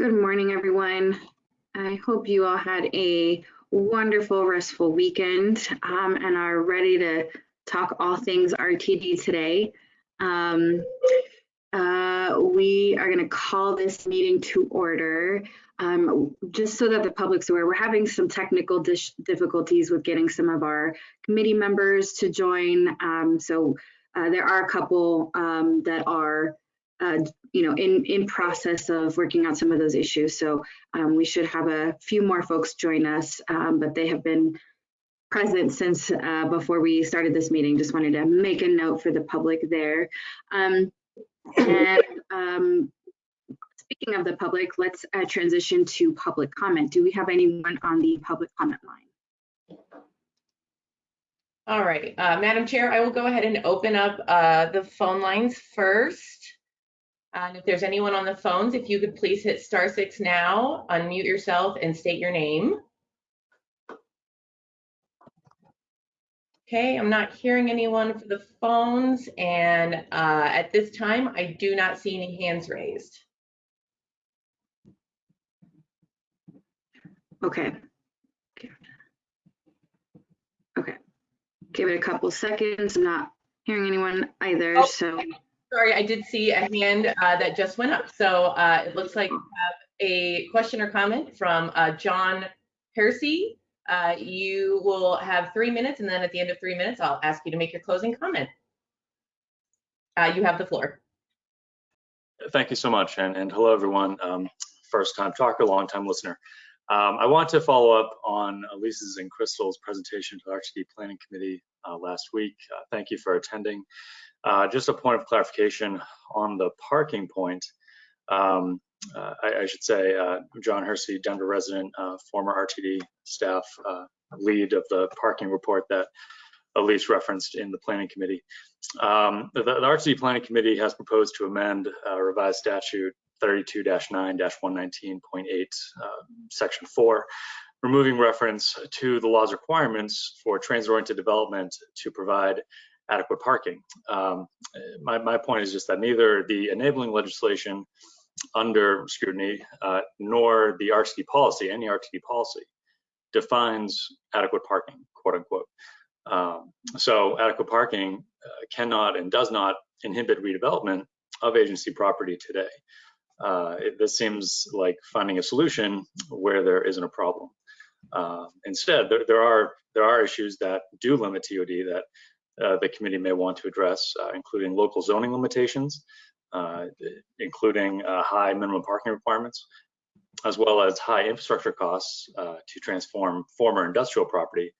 Good morning, everyone. I hope you all had a wonderful, restful weekend um, and are ready to talk all things RTD today. Um, uh, we are going to call this meeting to order. Um, just so that the public's aware, we're having some technical difficulties with getting some of our committee members to join. Um, so uh, there are a couple um, that are uh, you know, in, in process of working on some of those issues. So um, we should have a few more folks join us, um, but they have been present since uh, before we started this meeting. Just wanted to make a note for the public there. Um, and um, speaking of the public, let's uh, transition to public comment. Do we have anyone on the public comment line? All right, uh, Madam Chair, I will go ahead and open up uh, the phone lines first. And if there's anyone on the phones, if you could please hit star six now, unmute yourself and state your name. Okay, I'm not hearing anyone for the phones. And uh, at this time, I do not see any hands raised. Okay. Okay. Give it a couple seconds. I'm not hearing anyone either, oh, so. Sorry, I did see a hand uh, that just went up. So uh, it looks like we have a question or comment from uh, John Hersey. Uh, you will have three minutes, and then at the end of three minutes, I'll ask you to make your closing comment. Uh, you have the floor. Thank you so much, and, and hello, everyone. Um, first time talker, long time listener. Um, I want to follow up on Elise's and Crystal's presentation to the RTD Planning Committee uh, last week. thank you for attending. Uh, just a point of clarification on the parking point. Um, uh, I, I, should say, uh, John Hersey, Denver resident, uh, former RTD staff uh, lead of the parking report that Elise referenced in the planning committee. Um, the, the, RTD planning committee has proposed to amend revised statute 32-9-119.8, section 4, removing reference to the law's requirements for transit-oriented development to provide adequate parking. Um, my, my point is just that neither the enabling legislation under scrutiny uh, nor the RTD policy, any RTD policy, defines adequate parking, quote unquote. Um, so adequate parking uh, cannot and does not inhibit redevelopment of agency property today. Uh, it, this seems like finding a solution where there isn't a problem. Uh, instead, there, there, are there are issues that do limit TOD that the committee may want to address, uh, including local zoning limitations, uh, including high minimum parking requirements, as well as high infrastructure costs to transform former industrial property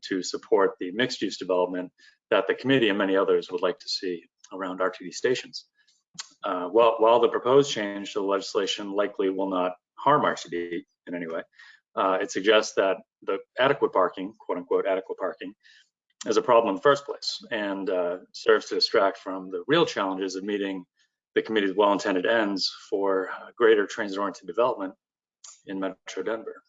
to support the mixed use development that the committee and many others would like to see around RTD stations. Uh, while, while the proposed change to the legislation likely will not harm RTD in any way, uh, it suggests that the adequate parking, quote unquote, adequate parking, is a problem in the first place and uh, serves to distract from the real challenges of meeting the committee's well-intended ends for greater transit-oriented development in Metro Denver.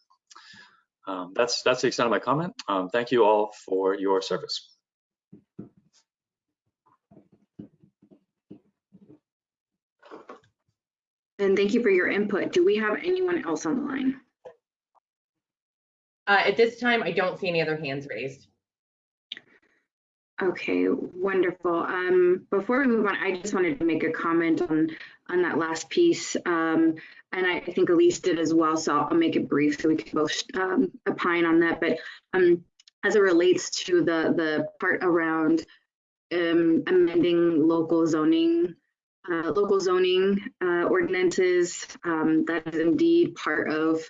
Um, that's that's the extent of my comment. Um, thank you all for your service. And thank you for your input. Do we have anyone else on the line? Uh, at this time, I don't see any other hands raised. Okay, wonderful. Um, before we move on, I just wanted to make a comment on on that last piece, um, and I, think Elise did as well. So I'll make it brief so we can both um, opine on that. But um, as it relates to the the part around um, amending local zoning, uh, local zoning uh, ordinances, um, that is indeed part of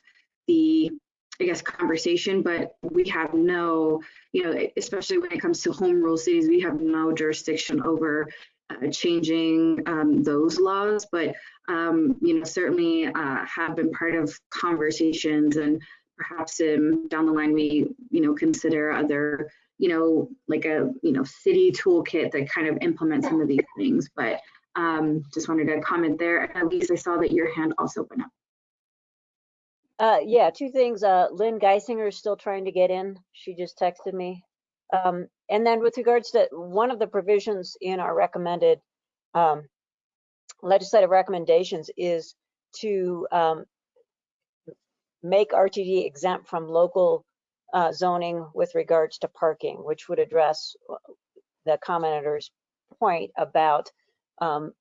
the I guess, conversation, but we have no, you know, especially when it comes to home rule cities, we have no jurisdiction over uh, changing um, those laws, but, um, you know, certainly uh, have been part of conversations and perhaps down the line we, you know, consider other, you know, like a, you know, city toolkit that kind of implements some of these things, but um, just wanted to comment there. Elise I saw that your hand also went up. Uh, yeah, two things. Uh, Lynn Geisinger is still trying to get in. She just texted me. Um, and then with regards to one of the provisions in our recommended um, legislative recommendations is to um, make RTD exempt from local uh, zoning with regards to parking, which would address uh, the commenter's point about um,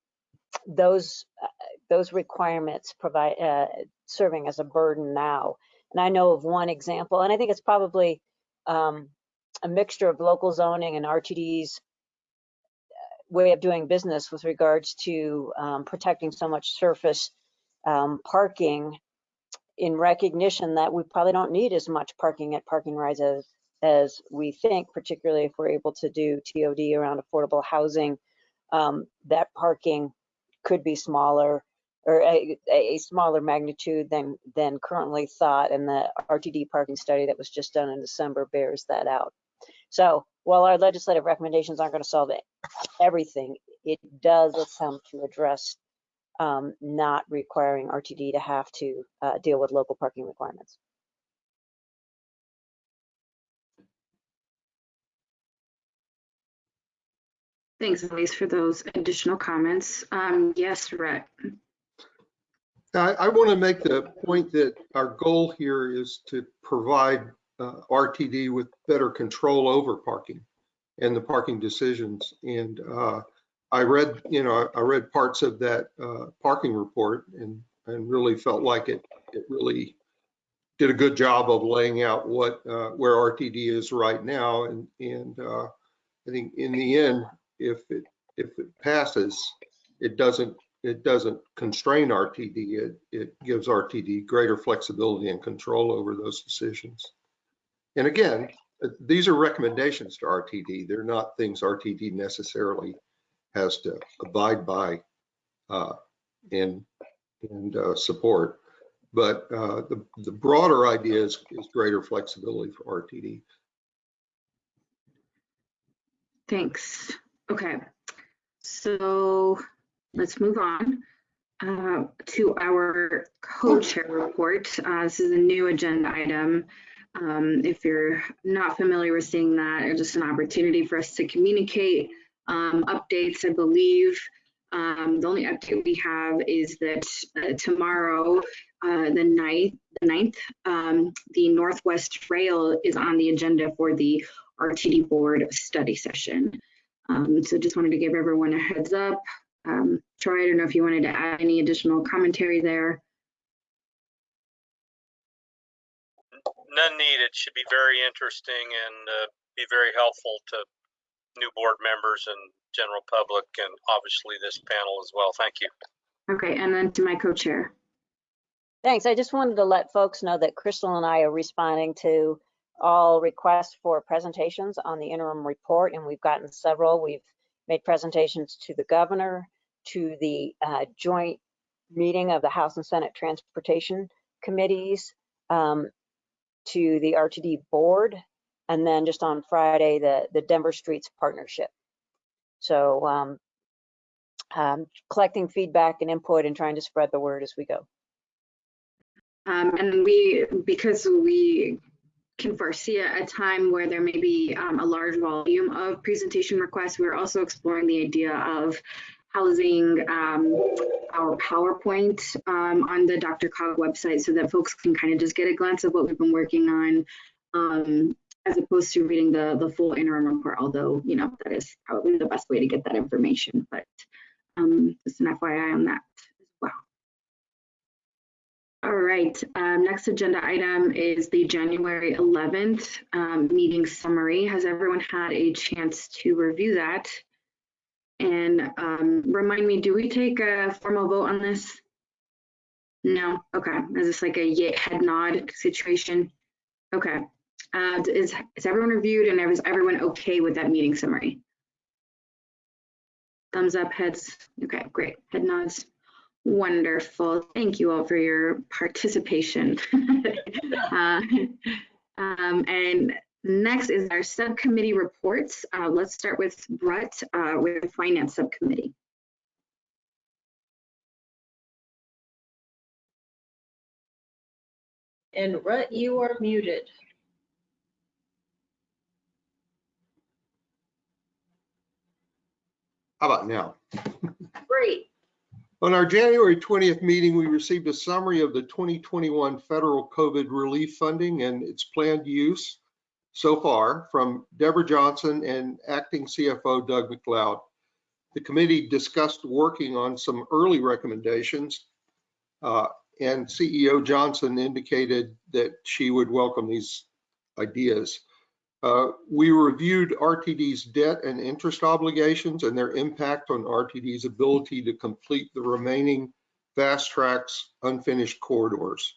those uh, those requirements provide uh, serving as a burden now. And I know of one example, and I think it's probably um, a mixture of local zoning and RTD's way of doing business with regards to um, protecting so much surface um, parking in recognition that we probably don't need as much parking at park-n-Rides as, as we think, particularly if we're able to do TOD around affordable housing, um, that parking could be smaller or a, a smaller magnitude than, than currently thought. And the RTD parking study that was just done in December bears that out. So while our legislative recommendations aren't going to solve it, everything, it does attempt to address um, not requiring RTD to have to uh, deal with local parking requirements. Thanks, Elise, for those additional comments. Um, yes, Rhett. I, I want to make the point that our goal here is to provide uh, RTD with better control over parking and the parking decisions. And uh, I read, you know, I read parts of that uh, parking report and and really felt like it it really did a good job of laying out what uh, where RTD is right now. And and uh, I think in the end, if it if it passes, it doesn't it doesn't constrain RTD. It it gives RTD greater flexibility and control over those decisions. And again, these are recommendations to RTD. They're not things RTD necessarily has to abide by uh, and and uh, support. But uh, the the broader idea is, is greater flexibility for RTD. Thanks. Okay, so let's move on uh, to our co-chair report. Uh, this is a new agenda item. Um, if you're not familiar with seeing that, it's just an opportunity for us to communicate um, updates, I believe. Um, the only update we have is that uh, tomorrow, uh, the 9th, the 9th um, the Northwest Rail is on the agenda for the RTD board study session. Um, so just wanted to give everyone a heads up. Um, Troy, I don't know if you wanted to add any additional commentary there. None needed. Should be very interesting and uh, be very helpful to new board members and general public and obviously this panel as well. Thank you. Okay, and then to my co-chair. Thanks. I just wanted to let folks know that Crystal and I are responding to all requests for presentations on the interim report, and we've gotten several. We've made presentations to the governor, to the uh, joint meeting of the House and Senate Transportation Committees, um, to the RTD board, and then just on Friday, the, the Denver Streets Partnership. So um, um, collecting feedback and input and trying to spread the word as we go. Um, and we, because we can foresee a, time where there may be um, a large volume of presentation requests, we're also exploring the idea of housing um, our PowerPoint um, on the DRCOG website so that folks can kind of just get a glance of what we've been working on um, as opposed to reading the, the full interim report, although, you know, that is probably the best way to get that information, but um, just an FYI on that. All right, um, next agenda item is the January 11th um, meeting summary. Has everyone had a chance to review that? And um, remind me, do we take a formal vote on this? No, okay, is this like a head nod situation? Okay, uh, is, is everyone reviewed and is everyone okay with that meeting summary? Thumbs up, heads, okay, great, head nods. Wonderful, thank you all for your participation. uh, um, and Next is our subcommittee reports. Uh, let's start with Brett uh, with the Finance Subcommittee. And Rhett, you are muted. How about now? Great. On our January 20th meeting, we received a summary of the 2021 federal COVID relief funding and its planned use so far from Deborah Johnson and acting CFO Doug McLeod. The committee discussed working on some early recommendations uh, and CEO Johnson indicated that she would welcome these ideas. Uh, we reviewed RTD's debt and interest obligations and their impact on RTD's ability to complete the remaining FasTracks unfinished corridors.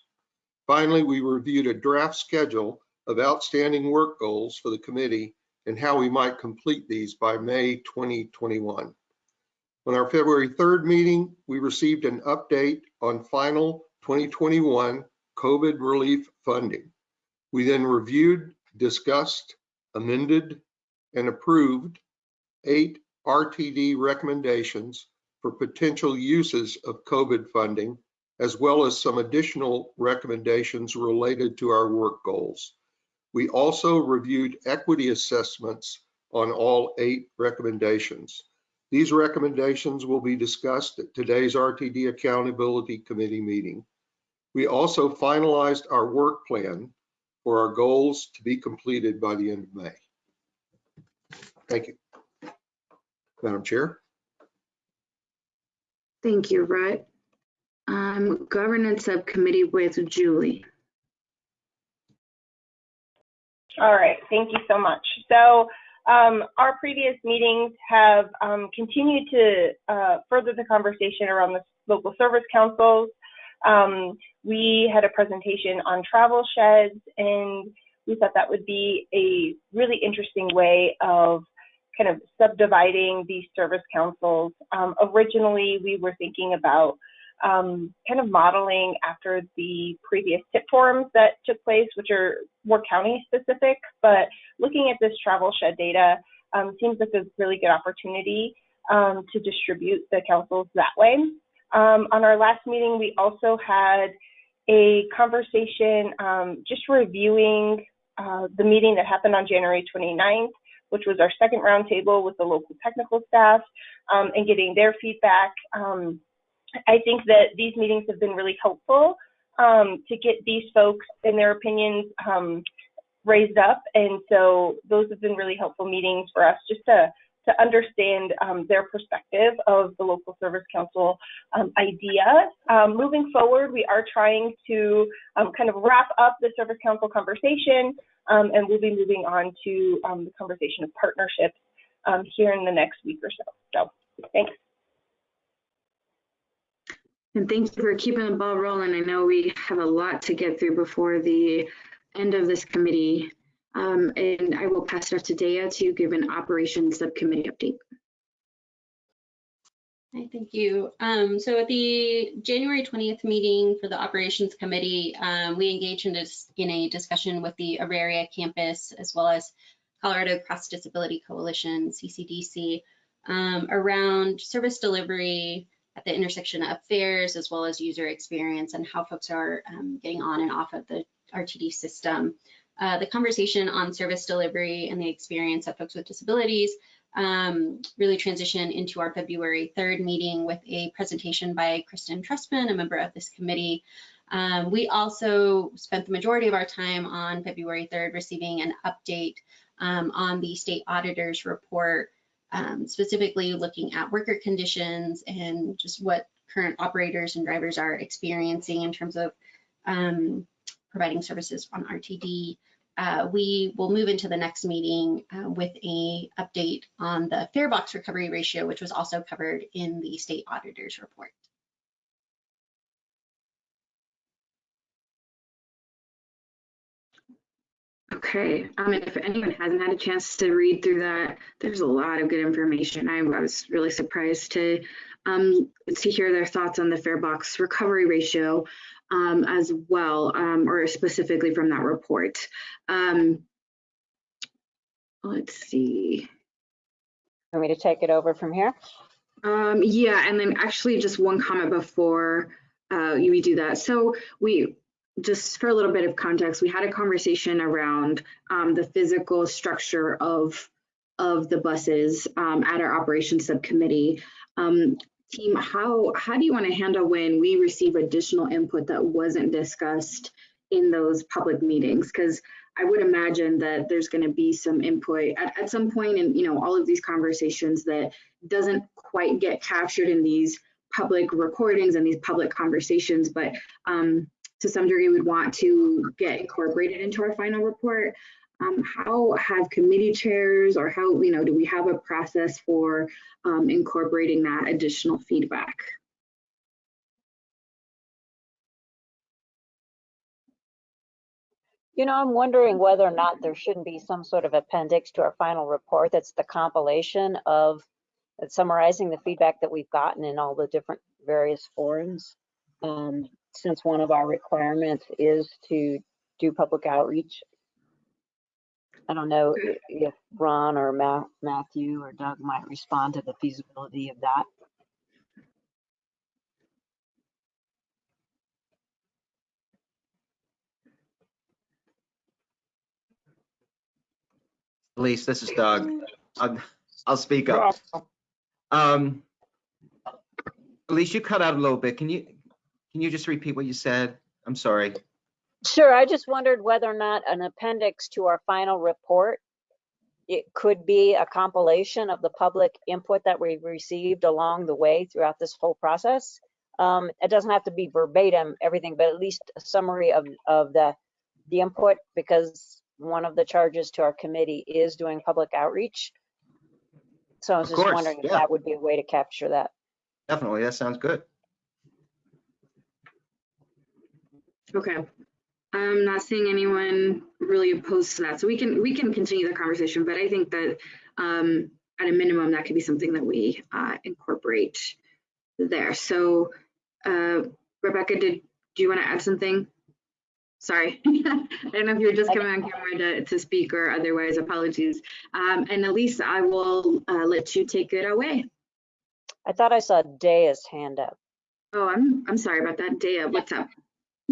Finally, we reviewed a draft schedule of outstanding work goals for the committee and how we might complete these by May 2021. On our February 3rd meeting, we received an update on final 2021 COVID relief funding. We then reviewed discussed, amended, and approved eight RTD recommendations for potential uses of COVID funding, as well as some additional recommendations related to our work goals. We also reviewed equity assessments on all eight recommendations. These recommendations will be discussed at today's RTD Accountability Committee meeting. We also finalized our work plan for our goals to be completed by the end of May. Thank you. Madam Chair. Thank you, Rhett. Um, governance subcommittee with Julie. All right, thank you so much. So um, our previous meetings have um, continued to uh, further the conversation around the local service councils. Um, we had a presentation on travel sheds and we thought that would be a really interesting way of kind of subdividing these service councils. Um, originally, we were thinking about um, kind of modeling after the previous tip forms that took place, which are more county specific, but looking at this travel shed data um, seems like a really good opportunity um, to distribute the councils that way. Um, on our last meeting, we also had a conversation um, just reviewing uh, the meeting that happened on January 29th, which was our second roundtable with the local technical staff um, and getting their feedback. Um, I think that these meetings have been really helpful um, to get these folks and their opinions um, raised up. And so those have been really helpful meetings for us just to to understand um, their perspective of the local service council um, idea. Um, moving forward, we are trying to um, kind of wrap up the service council conversation, um, and we'll be moving on to um, the conversation of partnerships here in the next week or so. So, thanks. And thank you for keeping the ball rolling. I know we have a lot to get through before the end of this committee um, and I will pass it off to Dea to give an operations subcommittee update. Hi, thank you. Um, so at the January 20th meeting for the operations committee, um, we engaged in, in, a discussion with the Auraria campus as well as Colorado Cross Disability Coalition, CCDC, um, around service delivery at the intersection of fares as well as user experience and how folks are um, getting on and off of the RTD system. Uh, the conversation on service delivery and the experience of folks with disabilities um, really transitioned into our February 3rd meeting with a presentation by Kristen Trustman, a member of this committee. Um, we also spent the majority of our time on February 3rd receiving an update um, on the state auditor's report, um, specifically looking at worker conditions and just what current operators and drivers are experiencing in terms of um, providing services on RTD. Uh, we will move into the next meeting uh, with a update on the fare box recovery ratio, which was also covered in the state auditor's report. Okay, um, if anyone hasn't had a chance to read through that, there's a lot of good information. I was really surprised to um, to hear their thoughts on the fare box recovery ratio um, as well, um, or specifically from that report. Um, let's see. Want me to take it over from here? Um, yeah, and then actually just one comment before uh, we do that. So we, just for a little bit of context, we had a conversation around um, the physical structure of of the buses um, at our operations subcommittee. Um, team, how, how do you want to handle when we receive additional input that wasn't discussed in those public meetings? Because I would imagine that there's going to be some input at, at some point in, you know, all of these conversations that doesn't quite get captured in these public recordings and these public conversations, but um, to some degree we'd want to get incorporated into our final report. Um, how have committee chairs or how, you know, do we have a process for um, incorporating that additional feedback? You know, I'm wondering whether or not there shouldn't be some sort of appendix to our final report that's the compilation of summarizing the feedback that we've gotten in all the different various forums. Um, since one of our requirements is to do public outreach. I don't know if Ron or Ma- Matthew or Doug might respond to the feasibility of that. Elise, this is Doug. I'll, I'll speak up. Um, Elise, you cut out a little bit. Can you, can you just repeat what you said? I'm sorry. Sure, I just wondered whether or not an appendix to our final report, it could be a compilation of the public input that we received along the way throughout this whole process. Um, it doesn't have to be verbatim, everything, but at least a summary of, of the, the input, because one of the charges to our committee is doing public outreach. So I was Of just course, wondering if yeah. that would be a way to capture that. Definitely, that sounds good. Okay. I'm not seeing anyone really opposed to that. So we can, we can continue the conversation, but I think that um, at a minimum, that could be something that we uh, incorporate there. So uh, Rebecca, did, do you want to add something? Sorry, I don't know if you're just coming on camera to, to speak or otherwise, apologies. Um, and Elise, I will uh, let you take it away. I thought I saw Daya's hand up. Oh, I'm, I'm sorry about that. Daya, what's up?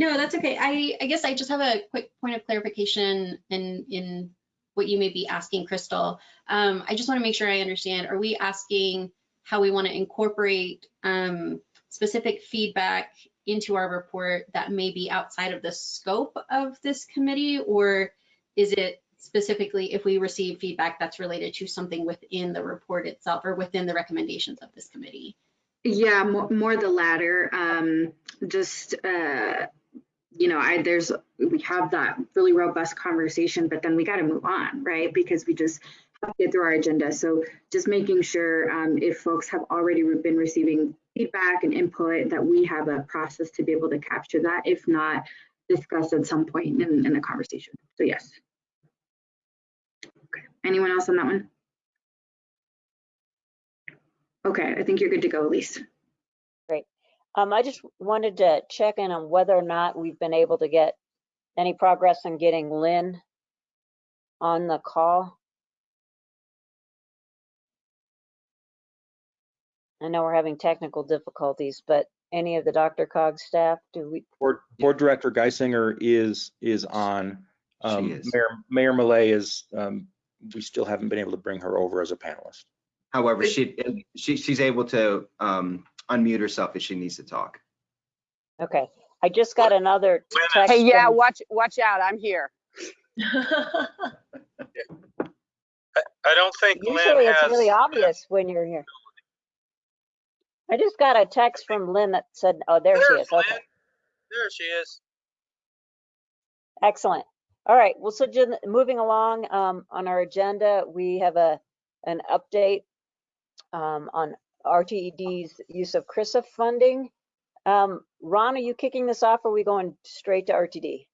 No, that's okay. I, I guess I just have a quick point of clarification in, in what you may be asking, Crystal. Um, I just want to make sure I understand. Are we asking how we want to incorporate um, specific feedback into our report that may be outside of the scope of this committee? Or is it specifically if we receive feedback that's related to something within the report itself or within the recommendations of this committee? Yeah, more, more the latter. Um, just, uh, you know, I, there's, we have that really robust conversation, but then we got to move on, right? Because we just have to get through our agenda. So just making sure um, if folks have already been receiving feedback and input, that we have a process to be able to capture that. If not, discuss at some point in, in the conversation. So yes. Okay. Anyone else on that one? Okay, I think you're good to go, Elise. Um, I just wanted to check in on whether or not we've been able to get any progress on getting Lynn on the call. I know we're having technical difficulties, but any of the DRCOG staff, do we, Board, Board Director Geisinger is, is on. Um, She is. Mayor, Mayor Malay is, um, we still haven't been able to bring her over as a panelist. However, she, she, she's able to um, unmute herself if she needs to talk. okay. I just got another text. Hey, yeah, from- watch, watch out, I'm here. I don't think Lynn Usually it's has. really obvious when you're here. I just got a text from Lynn that said, oh, there she There's is. Okay. There she is. Excellent. All right, well, so just moving along um, on our agenda, we have a, an update um, on RTD's use of CRRSA funding. Um, Ron, are you kicking this off or are we going straight to RTD?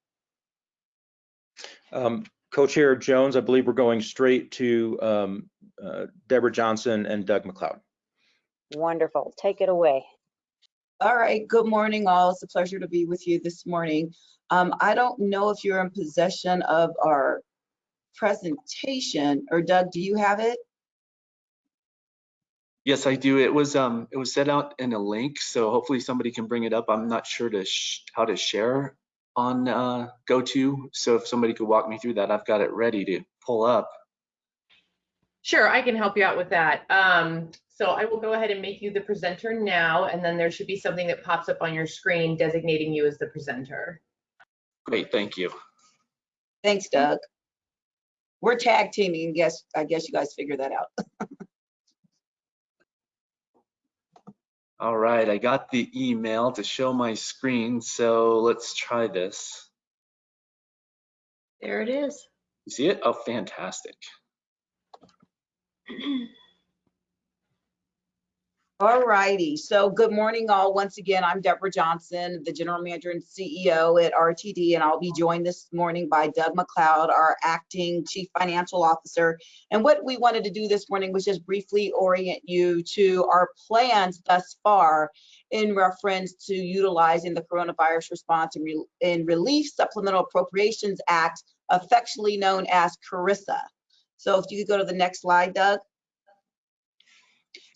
Um, Co-Chair Jones, I believe we're going straight to um, uh, Deborah Johnson and Doug McLeod. Wonderful, take it away. All right, good morning all. It's a pleasure to be with you this morning. Um, I don't know if you're in possession of our presentation, or Doug, do you have it? Yes, I do. It was um it was set out in a link, so hopefully somebody can bring it up. I'm not sure to sh how to share on uh GoTo. So if somebody could walk me through that, I've got it ready to pull up. Sure, I can help you out with that. Um, So I will go ahead and make you the presenter now, and then there should be something that pops up on your screen designating you as the presenter. Great, thank you. Thanks, Doug. We're tag teaming, guess, I guess you guys figure that out. All right, I got the email to show my screen, so let's try this. There it is. You see it? Oh, fantastic. All righty, so good morning all. Once again, I'm Deborah Johnson, the General Manager and CEO at RTD, and I'll be joined this morning by Doug McLeod, our Acting Chief Financial Officer. And what we wanted to do this morning was just briefly orient you to our plans thus far in reference to utilizing the Coronavirus Response and, and Relief Supplemental Appropriations Act, affectionately known as CRRSA. So if you could go to the next slide, Doug.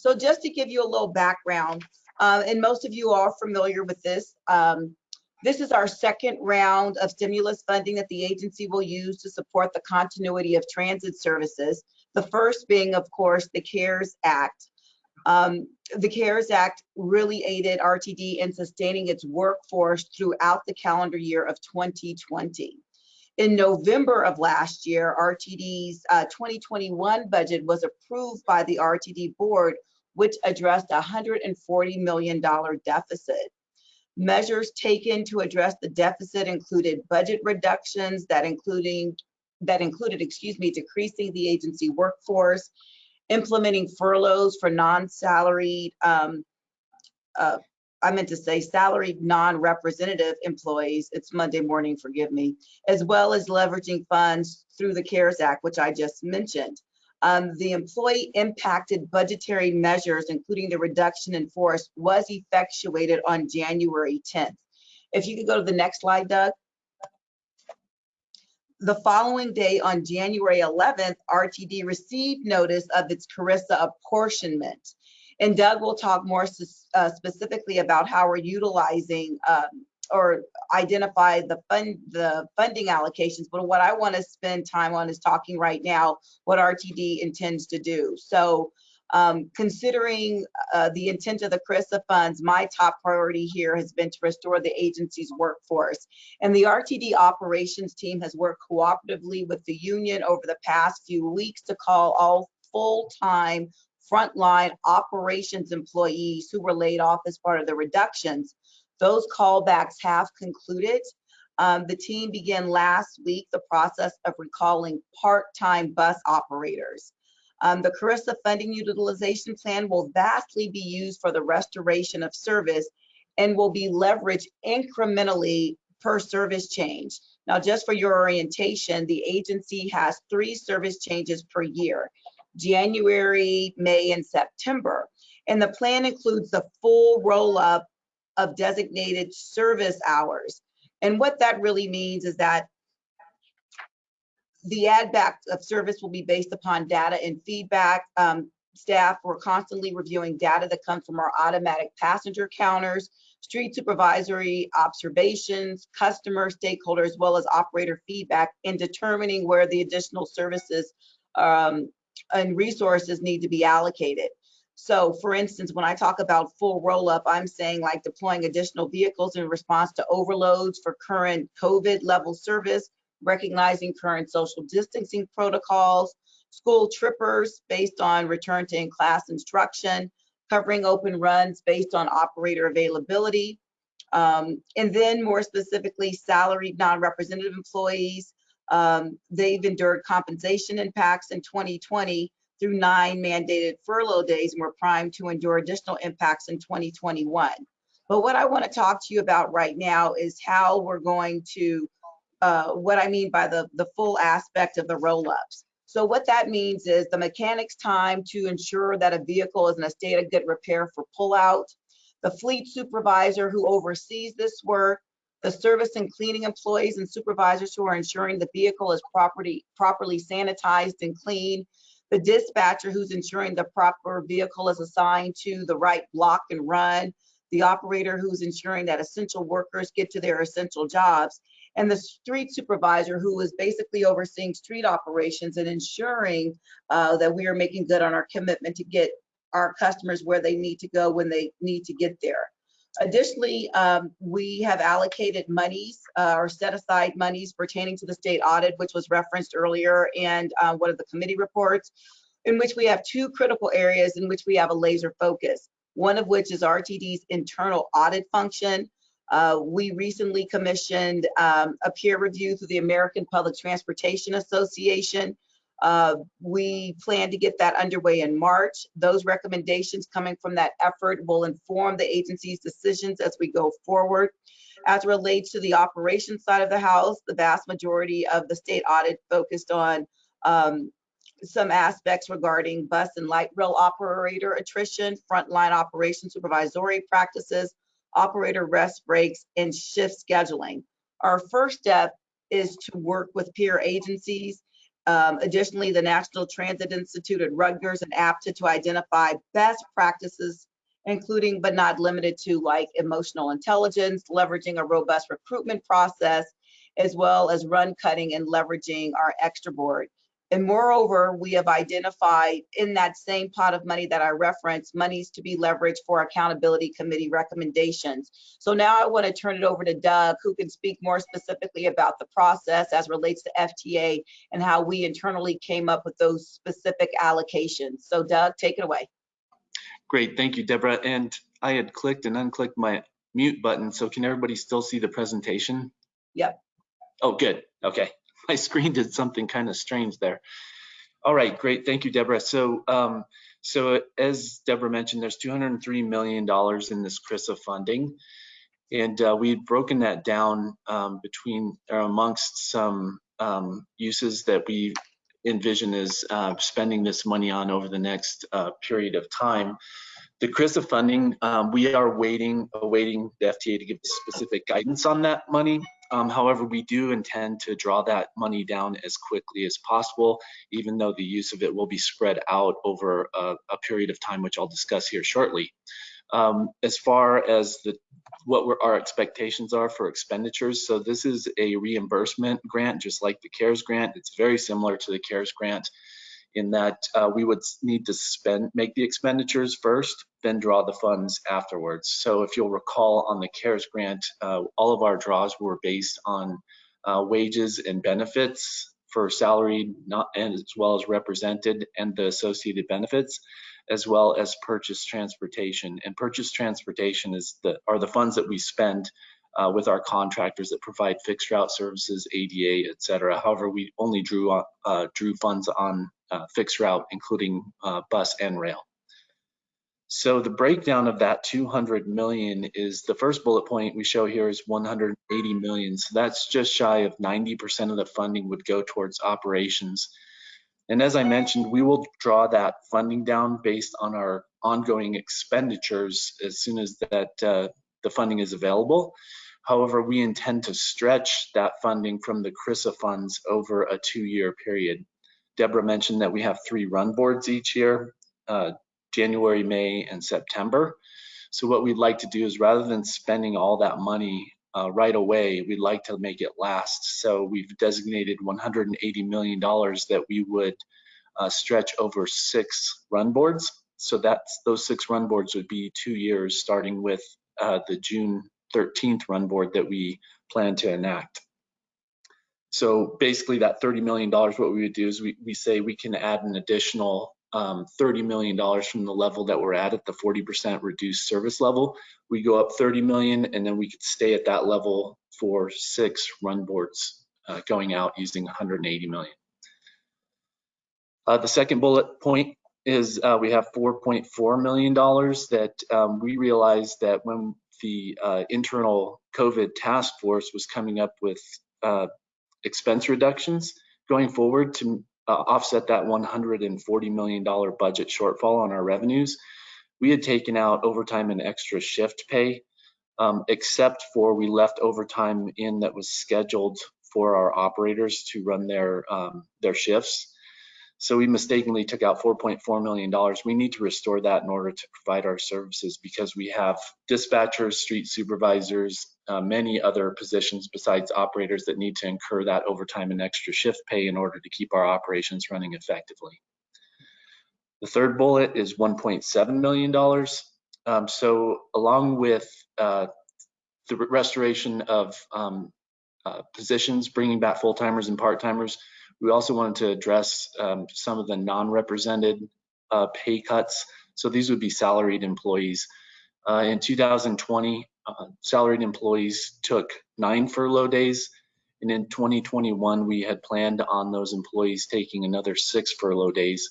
So just to give you a little background, uh, and most of you are familiar with this, um, this is our second round of stimulus funding that the agency will use to support the continuity of transit services. The first being, of course, the CARES Act. Um, the CARES Act really aided RTD in sustaining its workforce throughout the calendar year of 2020. In November of last year, RTD's uh, 2021 budget was approved by the RTD board which addressed a $140 million deficit. Measures taken to address the deficit included budget reductions that including that included, excuse me, decreasing the agency workforce, implementing furloughs for non-salaried, um, uh, I meant to say salaried non-representative employees. It's Monday morning, forgive me, as well as leveraging funds through the CARES Act, which I just mentioned. Um, the employee impacted budgetary measures, including the reduction in force, was effectuated on January 10th. If you could go to the next slide, Doug. The following day on January 11th, RTD received notice of its CRRSA apportionment. And Doug will talk more uh, specifically about how we're utilizing um, or identify the fund the funding allocations but what i want to spend time on is talking right now what rtd intends to do so um, considering uh, the intent of the CRRSA funds, my top priority here has been to restore the agency's workforce. And the RTD operations team has worked cooperatively with the union over the past few weeks to call all full-time frontline operations employees who were laid off as part of the reductions those callbacks have concluded. Um, the team began last week the process of recalling part-time bus operators. Um, the CRRSA funding utilization plan will vastly be used for the restoration of service and will be leveraged incrementally per service change. Now, just for your orientation, the agency has three service changes per year, January, May, and September. And the plan includes the full roll-up of designated service hours. And what that really means is that the add back of service will be based upon data and feedback. Um, staff, we're constantly reviewing data that comes from our automatic passenger counters, street supervisory observations, customer, stakeholder, as well as operator feedback in determining where the additional services um, and resources need to be allocated. So for instance, when I talk about full roll up, I'm saying like deploying additional vehicles in response to overloads for current COVID level service, recognizing current social distancing protocols, school trippers based on return to in-class instruction, covering open runs based on operator availability, um, and then more specifically, salaried non-representative employees. Um, they've endured compensation impacts in 2020 through nine mandated furlough days and we're primed to endure additional impacts in 2021. But what I want to talk to you about right now is how we're going to, uh, what I mean by the, the full aspect of the roll-ups. So what that means is the mechanic's time to ensure that a vehicle is in a state of good repair for pullout, the fleet supervisor who oversees this work, the service and cleaning employees and supervisors who are ensuring the vehicle is properly, properly sanitized and clean, the dispatcher who's ensuring the proper vehicle is assigned to the right block and run, the operator who's ensuring that essential workers get to their essential jobs, and the street supervisor who is basically overseeing street operations and ensuring uh, that we are making good on our commitment to get our customers where they need to go when they need to get there. Additionally, um, we have allocated monies uh, or set aside monies pertaining to the state audit, which was referenced earlier and uh, one of the committee reports, in which we have two critical areas in which we have a laser focus. One of which is RTD's internal audit function. Uh, we recently commissioned um, a peer review through the American Public Transportation Association uh, we plan to get that underway in March. Those recommendations coming from that effort will inform the agency's decisions as we go forward. As relates to the operations side of the house, the vast majority of the state audit focused on um, some aspects regarding bus and light rail operator attrition, frontline operation supervisory practices, operator rest breaks, and shift scheduling. Our first step is to work with peer agencies um, additionally, the National Transit Institute at Rutgers and APTA to identify best practices, including but not limited to like emotional intelligence, leveraging a robust recruitment process, as well as run cutting and leveraging our extra board. And moreover, we have identified in that same pot of money that I referenced, monies to be leveraged for accountability committee recommendations. So now I want to turn it over to Doug, who can speak more specifically about the process as relates to FTA and how we internally came up with those specific allocations. So Doug, take it away. Great, thank you, Deborah. And I had clicked and unclicked my mute button, so can everybody still see the presentation? Yep. Oh, good, okay my screen did something kind of strange there. All right, great. Thank you, Deborah. So, um, so as Deborah mentioned, there's $203 million in this CRRSA funding. And uh, we've broken that down um, between or amongst some um, uses that we envision as uh, spending this money on over the next uh, period of time. The CRRSA funding, um, we are waiting, awaiting the FTA to give specific guidance on that money. Um, however, we do intend to draw that money down as quickly as possible, even though the use of it will be spread out over a, a period of time, which I'll discuss here shortly. Um, as far as the what our expectations are for expenditures, so this is a reimbursement grant, just like the CARES grant. It's very similar to the CARES grant in that uh, we would need to spend, make the expenditures first, then draw the funds afterwards. So if you'll recall on the CARES grant, uh, all of our draws were based on uh, wages and benefits for salaried not, and as well as represented and the associated benefits, as well as purchase transportation. And purchase transportation is the are the funds that we spend uh, with our contractors that provide fixed route services, ADA, et cetera. However, we only drew uh, drew funds on fixed route, including uh, bus and rail. So the breakdown of that 200 million is the first bullet point we show here is 180 million. So that's just shy of 90% of the funding would go towards operations. And as I mentioned, we will draw that funding down based on our ongoing expenditures as soon as that uh, the funding is available. However, we intend to stretch that funding from the CRRSA funds over a two-year period. Deborah mentioned that we have three run boards each year, uh, January, May, and September. So what we'd like to do is rather than spending all that money uh, right away, we'd like to make it last. So we've designated $180 million that we would uh, stretch over six run boards. So that's those six run boards would be two years, starting with uh, the June 13th run board that we plan to enact. So basically that $30 million, what we would do is we, we say we can add an additional um, $30 million from the level that we're at at the 40% reduced service level. We go up 30 million and then we could stay at that level for six run boards uh, going out using 180 million. Uh, the second bullet point is uh, we have $4.4 million that um, we realized that when the uh, internal COVID task force was coming up with uh, expense reductions going forward to uh, offset that $140 million budget shortfall on our revenues. We had taken out overtime and extra shift pay, um, except for we left overtime in that was scheduled for our operators to run their um, their shifts. So we mistakenly took out $4.4 million. We need to restore that in order to provide our services because we have dispatchers, street supervisors, uh, many other positions besides operators that need to incur that overtime and extra shift pay in order to keep our operations running effectively. The third bullet is $1.7 million. Um, so along with uh, the restoration of um, uh, positions, bringing back full-timers and part-timers, we also wanted to address um, some of the non-represented uh, pay cuts. So these would be salaried employees. Uh, in 2020, uh, salaried employees took nine furlough days. And in 2021, we had planned on those employees taking another six furlough days.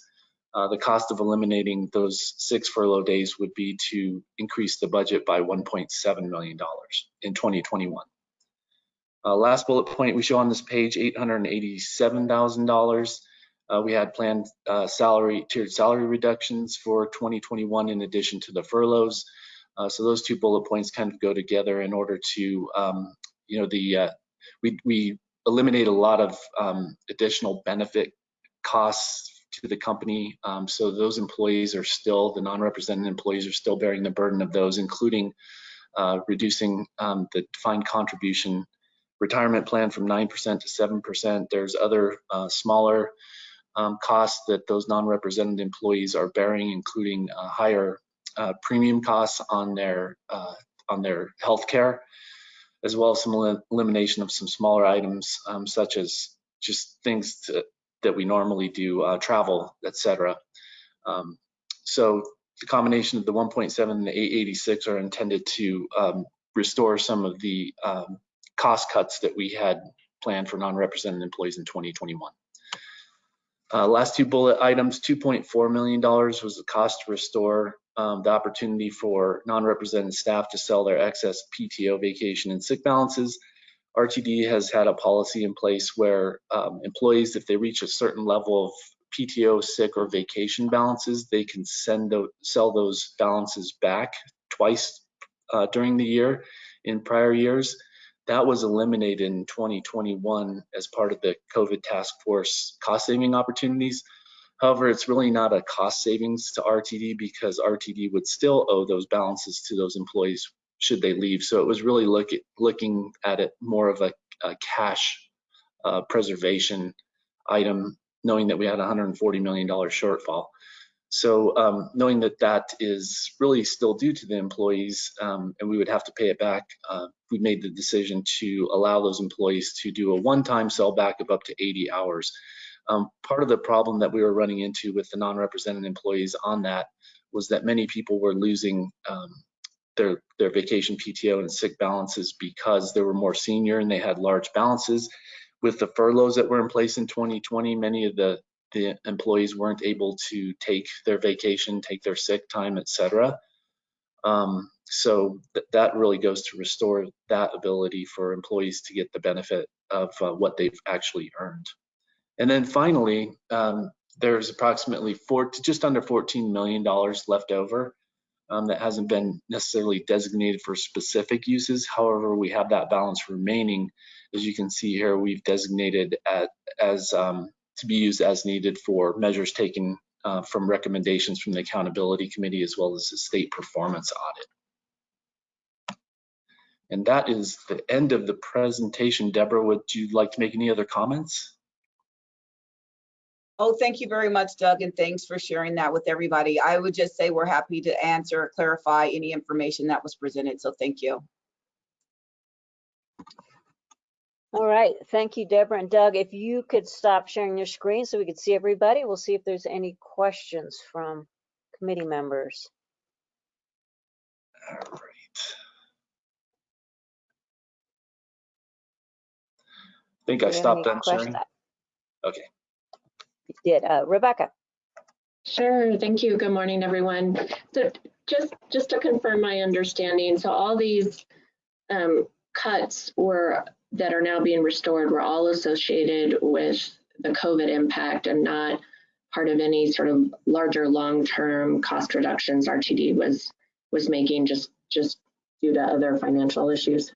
Uh, the cost of eliminating those six furlough days would be to increase the budget by $1.7 million in 2021. Uh, last bullet point we show on this page, $887,000. Uh, we had planned uh, salary tiered salary reductions for 2021 in addition to the furloughs. Uh, so those two bullet points kind of go together in order to, um, you know, the uh, we we eliminate a lot of um, additional benefit costs to the company. Um, so those employees are still the non-represented employees are still bearing the burden of those, including uh, reducing um, the defined contribution retirement plan from 9% to 7%. There's other uh, smaller um, costs that those non-represented employees are bearing, including uh, higher uh, premium costs on their uh, on their health care, as well as some el elimination of some smaller items um, such as just things to, that we normally do, uh, travel, etc. Um, so the combination of the 1.7 and the 886 are intended to um, restore some of the um, cost cuts that we had planned for non-represented employees in 2021. Uh, last two bullet items, $2.4 million was the cost to restore um, the opportunity for non-represented staff to sell their excess PTO vacation and sick balances. RTD has had a policy in place where um, employees, if they reach a certain level of PTO, sick, or vacation balances, they can send those, sell those balances back twice uh, during the year in prior years. That was eliminated in 2021 as part of the COVID task force cost saving opportunities. However, it's really not a cost savings to RTD because RTD would still owe those balances to those employees should they leave. So it was really look at, looking at it more of a, a cash uh, preservation item, knowing that we had $140 million shortfall. So um, knowing that that is really still due to the employees um, and we would have to pay it back, uh, we made the decision to allow those employees to do a one-time sell back of up to 80 hours. Um, part of the problem that we were running into with the non-represented employees on that was that many people were losing um, their, their vacation PTO and sick balances because they were more senior and they had large balances. With the furloughs that were in place in 2020, many of the the employees weren't able to take their vacation, take their sick time, etc. Um, so th that really goes to restore that ability for employees to get the benefit of uh, what they've actually earned. And then finally, um, there's approximately four, just under $14 million left over um, that hasn't been necessarily designated for specific uses. However, we have that balance remaining. As you can see here, we've designated at, as um, to be used as needed for measures taken uh, from recommendations from the Accountability Committee as well as the State Performance Audit. And that is the end of the presentation. Deborah, would you like to make any other comments? Oh, thank you very much, Doug, and thanks for sharing that with everybody. I would just say we're happy to answer or clarify any information that was presented, so thank you. All right, thank you, Deborah and Doug. If you could stop sharing your screen so we could see everybody, we'll see if there's any questions from committee members. All right. I think I Do you have stopped any answering. Okay. Did, uh, Rebecca? Sure, thank you. Good morning, everyone. So just, just to confirm my understanding, so all these um, cuts were, that are now being restored were all associated with the COVID impact and not part of any sort of larger long-term cost reductions RTD was, was making just, just due to other financial issues.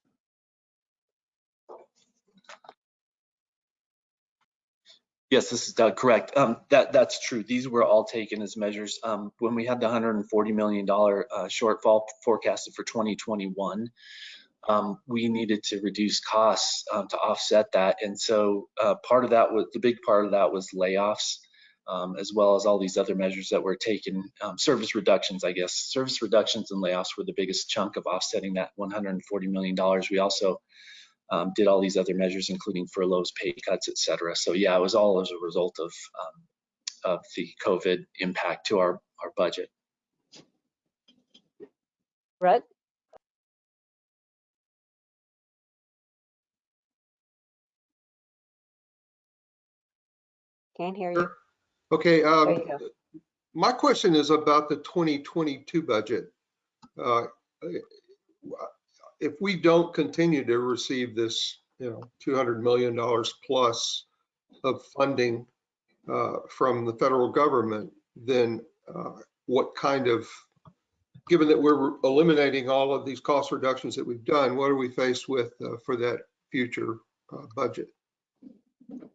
Yes, this is Doug, correct. Um, that, that's true. These were all taken as measures. Um, when we had the $140 million uh, shortfall forecasted for 2021, um, we needed to reduce costs um, to offset that. And so uh, part of that was, the big part of that was layoffs. um, as well as all these other measures that were taken. Um, service reductions, I guess. Service reductions and layoffs were the biggest chunk of offsetting that $140 million. We also um, did all these other measures, including furloughs, pay cuts, et cetera. So yeah, it was all as a result of, um, of the COVID impact to our, our budget. Brett? Can't hear you. Okay, um, you my question is about the 2022 budget. Uh, If we don't continue to receive this, you know, $200 million plus of funding uh, from the federal government, then uh, what kind of, given that we're eliminating all of these cost reductions that we've done, what are we faced with uh, for that future uh, budget?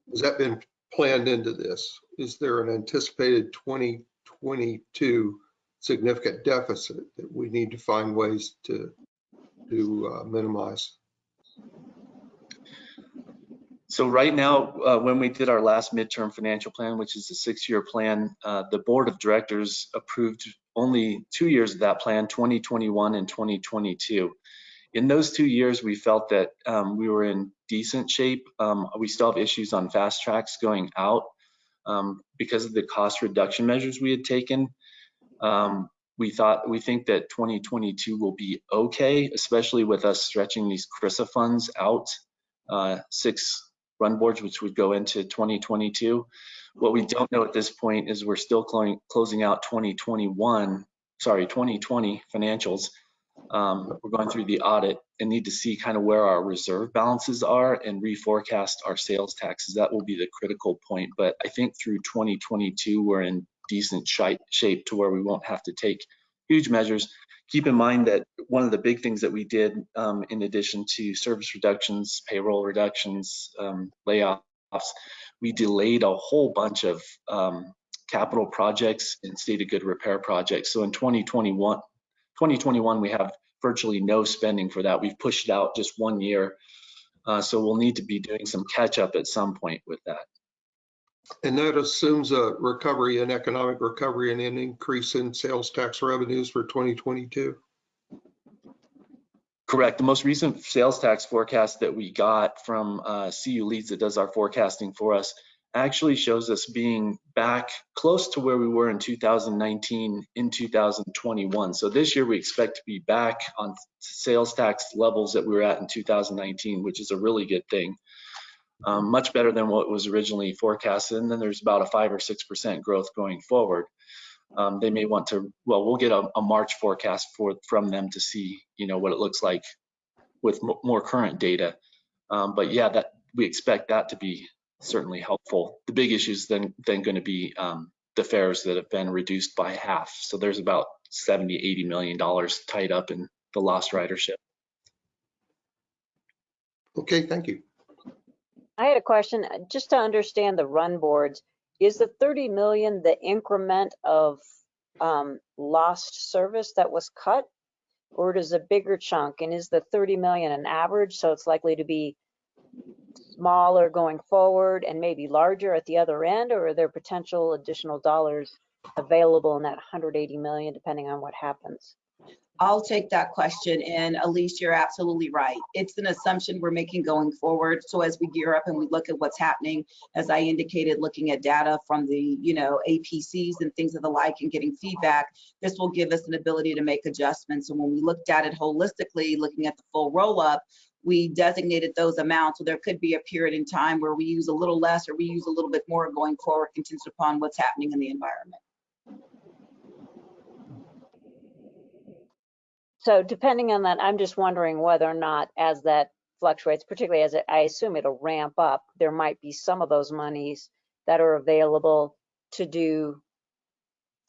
Has that been planned into this? Is there an anticipated 2022 significant deficit that we need to find ways to, to uh, minimize? So right now, uh, when we did our last midterm financial plan, which is a six-year plan, uh, the board of directors approved only two years of that plan, 2021 and 2022. In those two years, we felt that um, we were in decent shape. Um, we still have issues on FasTracks going out um, because of the cost reduction measures we had taken. Um, we thought we think that 2022 will be okay, especially with us stretching these CRRSA funds out uh, six run boards, which would go into 2022. What we don't know at this point is we're still closing, closing out 2021, sorry, 2020 financials. Um, we're going through the audit and need to see kind of where our reserve balances are and reforecast our sales taxes. That will be the critical point. But I think through 2022, we're in decent shape to where we won't have to take huge measures. Keep in mind that one of the big things that we did um, in addition to service reductions, payroll reductions, um, layoffs, we delayed a whole bunch of um, capital projects and state of good repair projects. So in 2021, 2021, we have virtually no spending for that. We've pushed it out just one year. Uh, so we'll need to be doing some catch up at some point with that. And that assumes a recovery in economic recovery and an increase in sales tax revenues for 2022? Correct. The most recent sales tax forecast that we got from uh, CU Leeds that does our forecasting for us actually shows us being back close to where we were in 2019 in 2021. So this year we expect to be back on sales tax levels that we were at in 2019, which is a really good thing. Um, much better than what was originally forecasted. And then there's about a five or six percent growth going forward. Um, they may want to, well, we'll get a, a, March forecast for from them to see, you know, what it looks like with more current data. Um, but yeah, that we expect that to be certainly helpful. The big issue is then then going to be um, the fares that have been reduced by half. So there's about 70, 80 million dollars tied up in the lost ridership. Okay, thank you. I had a question, uh, just to understand the run boards, is the 30 million the increment of um, lost service that was cut? Or does a bigger chunk? And is the 30 million an average? So it's likely to be smaller going forward and maybe larger at the other end? Or are there potential additional dollars available in that 180 million depending on what happens? I'll take that question. And Elise, you're absolutely right. It's an assumption we're making going forward. So as we gear up and we look at what's happening, as I indicated, looking at data from the, you know, APCs and things of the like and getting feedback, this will give us an ability to make adjustments. And when we looked at it holistically, looking at the full roll up, we designated those amounts. So there could be a period in time where we use a little less or we use a little bit more going forward, contingent upon what's happening in the environment. So depending on that, I'm just wondering whether or not as that fluctuates, particularly as it, I assume it'll ramp up, there might be some of those monies that are available to do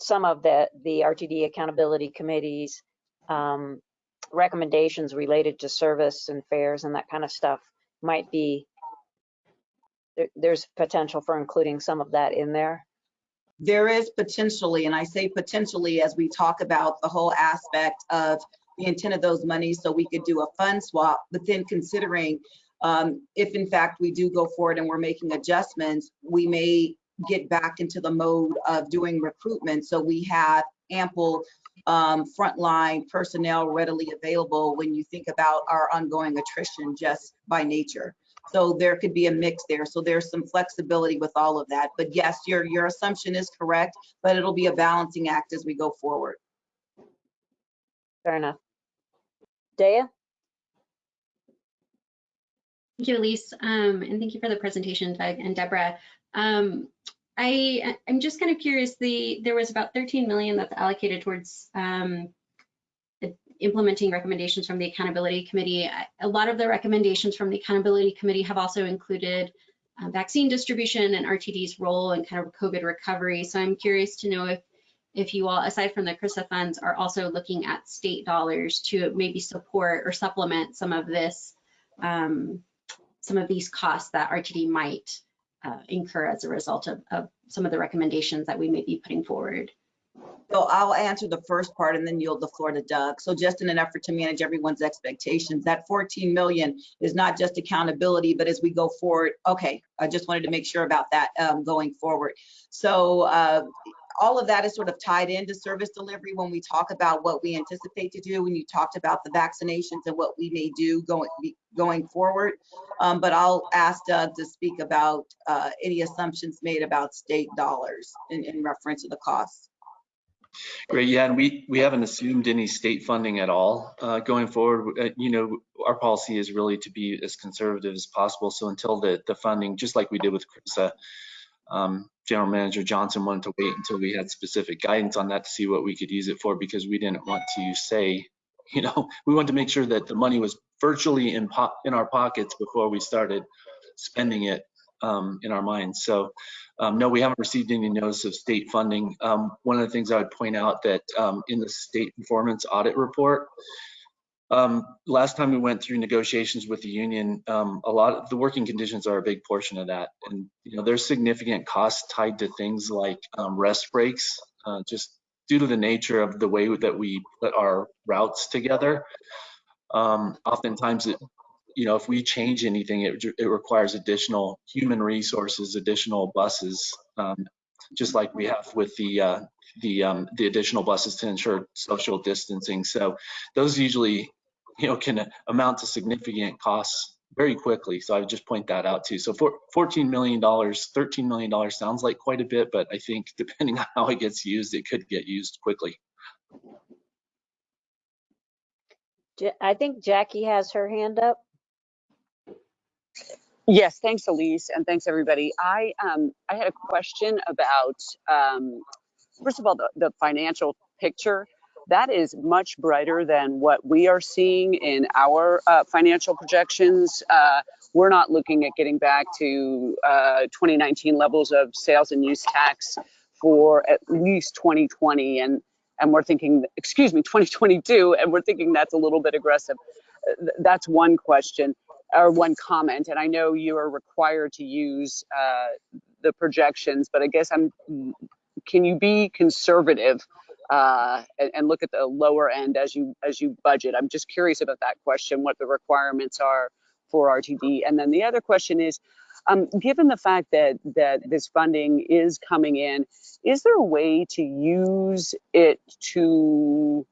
some of the, the RTD accountability committees, um, recommendations related to service and fares and that kind of stuff might be, there, there's potential for including some of that in there. There is potentially, and I say potentially as we talk about the whole aspect of the intent of those monies so we could do a fund swap, but then considering um, if in fact we do go forward and we're making adjustments, we may get back into the mode of doing recruitment. So we have ample um, frontline personnel readily available when you think about our ongoing attrition just by nature. So there could be a mix there. So there's some flexibility with all of that. But yes, your, your assumption is correct, but it'll be a balancing act as we go forward. Fair enough. Daya? Thank you, Elise, um, and thank you for the presentation, Doug and Deborah. Um, I, I'm just kind of curious, the, there was about 13 million that's allocated towards um, implementing recommendations from the Accountability Committee. A lot of the recommendations from the Accountability Committee have also included uh, vaccine distribution and RTD's role in kind of COVID recovery. So I'm curious to know if, if you all, aside from the CRRSA funds, are also looking at state dollars to maybe support or supplement some of this, um, some of these costs that RTD might uh, incur as a result of, of some of the recommendations that we may be putting forward. So I'll answer the first part and then yield the floor to Doug. So just in an effort to manage everyone's expectations, that 14 million is not just accountability, but as we go forward, okay, I just wanted to make sure about that um, going forward. So uh, all of that is sort of tied into service delivery when we talk about what we anticipate to do when you talked about the vaccinations and what we may do going going forward. Um, but I'll ask Doug to speak about uh, any assumptions made about state dollars in, in reference to the costs. Great, yeah, and we, we haven't assumed any state funding at all uh, going forward. Uh, you know, our policy is really to be as conservative as possible. So until the, the funding, just like we did with CRRSA, um, General Manager Johnson wanted to wait until we had specific guidance on that to see what we could use it for because we didn't want to say, you know, we wanted to make sure that the money was virtually in, in our pockets before we started spending it um, in our minds. So um, no, we haven't received any notice of state funding. Um, one of the things I would point out that um, in the state performance audit report, um, last time we went through negotiations with the union, um, a lot of the working conditions are a big portion of that. And, you know, there's significant costs tied to things like rest breaks, uh, just due to the nature of the way that we put our routes together. oftentimes it you know, if we change anything, it, it requires additional human resources, additional buses, um, just like we have with the uh, the um, the additional buses to ensure social distancing. So those usually, you know, can amount to significant costs very quickly. So I would just point that out too. So for $14 million, $13 million sounds like quite a bit, but I think depending on how it gets used, it could get used quickly. I think Jackie has her hand up. Yes, thanks, Elise, and thanks everybody. I um, I had a question about um, first of all the, the financial picture. That is much brighter than what we are seeing in our uh, financial projections. Uh, we're not looking at getting back to uh, 2019 levels of sales and use tax for at least 2020, and and we're thinking, excuse me, 2022, and we're thinking that's a little bit aggressive. That's one question or one comment, and I know you are required to use uh, the projections, but I guess I'm, can you be conservative uh, and, and, look at the lower end as you as you budget? I'm just curious about that question, what the requirements are for RTD. And then the other question is, um, given the fact that that this funding is coming in, is there a way to use it to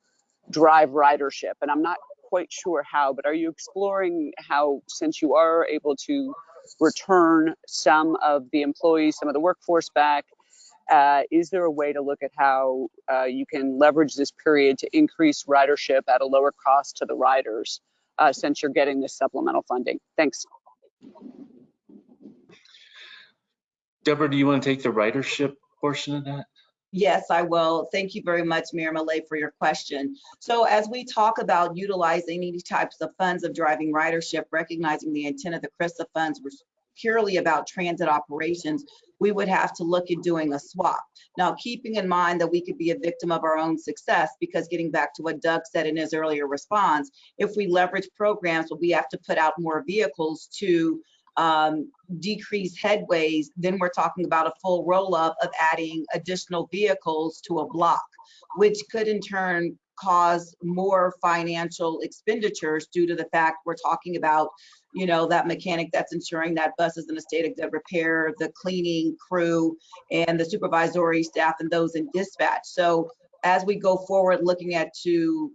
drive ridership? And I'm not quite sure how, but are you exploring how, since you are able to return some of the employees, some of the workforce back, uh, is there a way to look at how uh, you can leverage this period to increase ridership at a lower cost to the riders uh, since you're getting this supplemental funding? Thanks. Deborah, do you want to take the ridership portion of that? Yes, I will. Thank you very much, Mayor Millet, for your question. So as we talk about utilizing these types of funds of driving ridership, recognizing the intent of the CRRSA funds was purely about transit operations, we would have to look at doing a swap. Now, keeping in mind that we could be a victim of our own success, because getting back to what Doug said in his earlier response, if we leverage programs we have to put out more vehicles to um, decrease headways, then we're talking about a full roll up of adding additional vehicles to a block, which could in turn cause more financial expenditures due to the fact we're talking about, you know, that mechanic that's ensuring that bus is in a state of good repair, the cleaning crew, and the supervisory staff and those in dispatch. So as we go forward looking at to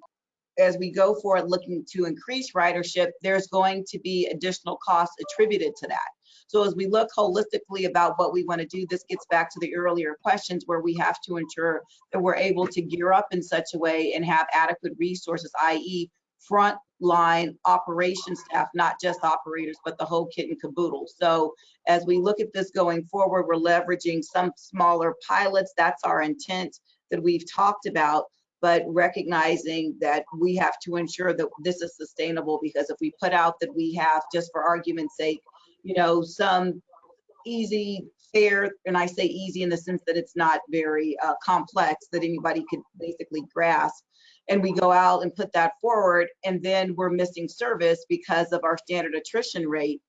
as we go forward looking to increase ridership, there's going to be additional costs attributed to that. So as we look holistically about what we want to do, this gets back to the earlier questions where we have to ensure that we're able to gear up in such a way and have adequate resources, i.e. frontline operation staff, not just operators, but the whole kit and caboodle. So as we look at this going forward, we're leveraging some smaller pilots. That's our intent that we've talked about but recognizing that we have to ensure that this is sustainable because if we put out that we have, just for argument's sake, you know, some easy fare, and I say easy in the sense that it's not very uh, complex that anybody could basically grasp, and we go out and put that forward, and then we're missing service because of our standard attrition rate,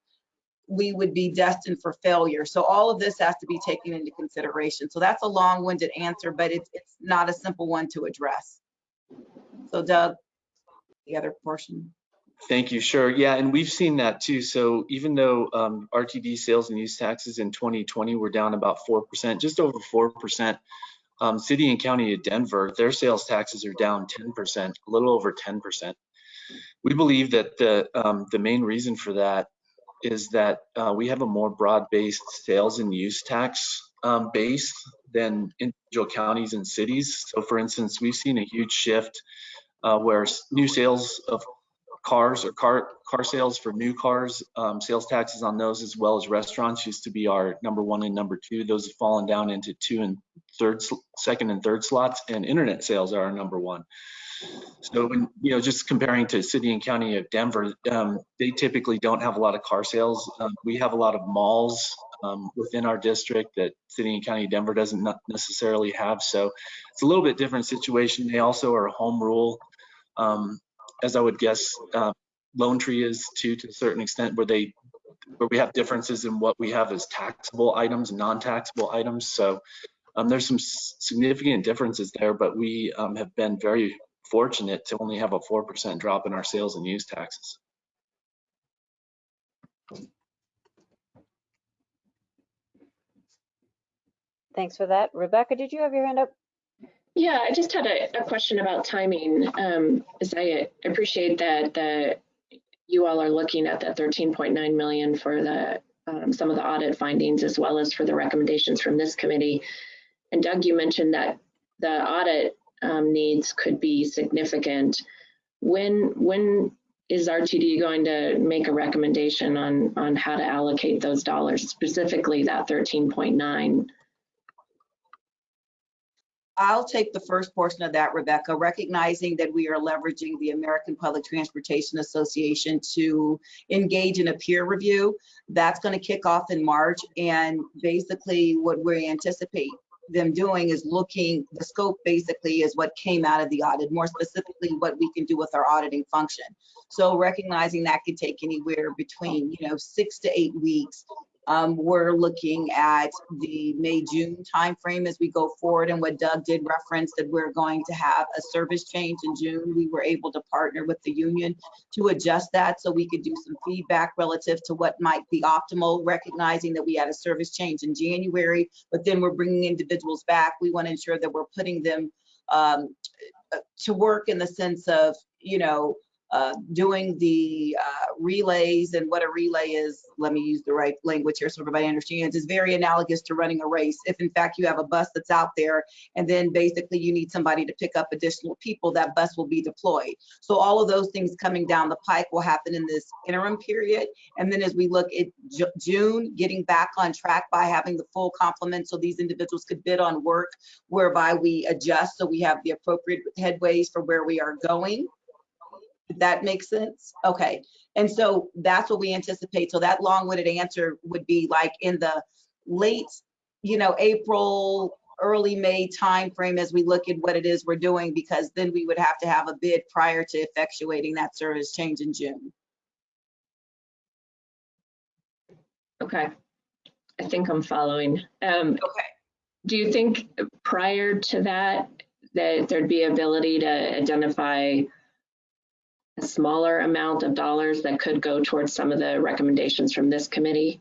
we would be destined for failure. So all of this has to be taken into consideration. So that's a long-winded answer, but it's, it's not a simple one to address. So Doug, the other portion. Thank you. Sure. Yeah, and we've seen that too. So even though um, RTD sales and use taxes in 2020 were down about 4%, just over 4%, um, city and county of Denver, their sales taxes are down 10%, a little over 10%. We believe that the um, the main reason for that is that uh, we have a more broad-based sales and use tax um, base than individual counties and cities. So for instance, we've seen a huge shift uh, where new sales of cars or car car sales for new cars, um, sales taxes on those as well as restaurants used to be our number one and number two. Those have fallen down into two and third, second and third slots, and internet sales are our number one. So when, you know, just comparing to city and county of Denver, um, they typically don't have a lot of car sales. Um, we have a lot of malls um, within our district that city and county of Denver doesn't necessarily have. So it's a little bit different situation. They also are home rule, um, as I would guess uh, Lone Tree is too, to a certain extent, where they where we have differences in what we have as taxable items, non-taxable items. So um, there's some significant differences there, but we um, have been very fortunate to only have a 4% drop in our sales and use taxes. Thanks for that. Rebecca, did you have your hand up? Yeah, I just had a, a question about timing. Um, as I appreciate that the you all are looking at that 13.9 million for the um, some of the audit findings as well as for the recommendations from this committee. And Doug, you mentioned that the audit um, needs could be significant. When when is RTD going to make a recommendation on on how to allocate those dollars, specifically that 13.9? I'll take the first portion of that, Rebecca, recognizing that we are leveraging the American Public Transportation Association to engage in a peer review. That's going to kick off in March. And basically what we anticipate them doing is looking, the scope basically is what came out of the audit, more specifically what we can do with our auditing function. So recognizing that could take anywhere between, you know, six to eight weeks um, we're looking at the May-June timeframe as we go forward. And what Doug did reference that we're going to have a service change in June. We were able to partner with the union to adjust that so we could do some feedback relative to what might be optimal, recognizing that we had a service change in January, but then we're bringing individuals back. We want to ensure that we're putting them um, to work in the sense of, you know, uh, doing the uh, relays and what a relay is, let me use the right language here so everybody understands, is very analogous to running a race. If in fact you have a bus that's out there and then basically you need somebody to pick up additional people, that bus will be deployed. So all of those things coming down the pike will happen in this interim period. And then as we look at June, getting back on track by having the full complement so these individuals could bid on work whereby we adjust so we have the appropriate headways for where we are going that makes sense? Okay. And so that's what we anticipate. So that long-winded answer would be like in the late, you know, April, early May timeframe as we look at what it is we're doing, because then we would have to have a bid prior to effectuating that service change in June. Okay. I think I'm following. Um, okay. Do you think prior to that, that there'd be ability to identify smaller amount of dollars that could go towards some of the recommendations from this committee?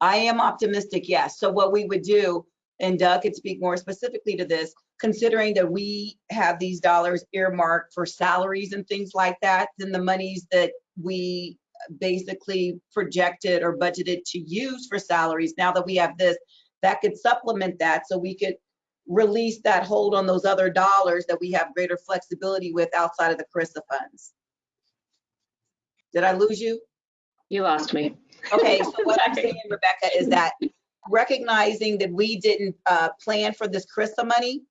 I am optimistic, yes. So what we would do, and Doug could speak more specifically to this, considering that we have these dollars earmarked for salaries and things like that, then the monies that we basically projected or budgeted to use for salaries, now that we have this, that could supplement that so we could release that hold on those other dollars that we have greater flexibility with outside of the CRRSA funds. Did I lose you? You lost me. Okay, so what I'm saying, Rebecca, is that recognizing that we didn't uh, plan for this CRRSA money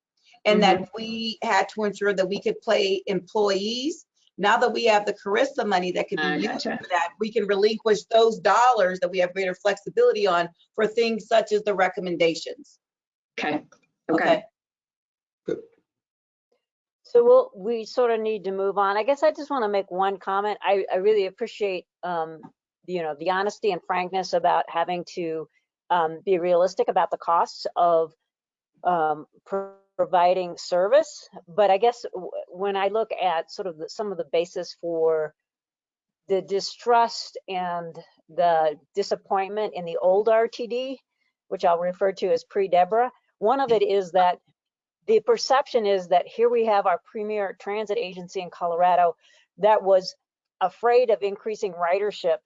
and that we had to ensure that we could pay employees, now that we have the CRRSA money that can I be used gotcha. for that, we can relinquish those dollars that we have greater flexibility on for things such as the recommendations. Okay, Okay. okay. So we'll, we sort of need to move on. I guess I just want to make one comment. I, I really appreciate, um, you know, the honesty and frankness about having to, um, be realistic about the costs of, um, pro- providing service. But I guess w- when I look at sort of the, some of the basis for the distrust and the disappointment in the old RTD, which I'll refer to as pre-Deborah, one of it is that the perception is that here we have our premier transit agency in Colorado that was afraid of increasing ridership.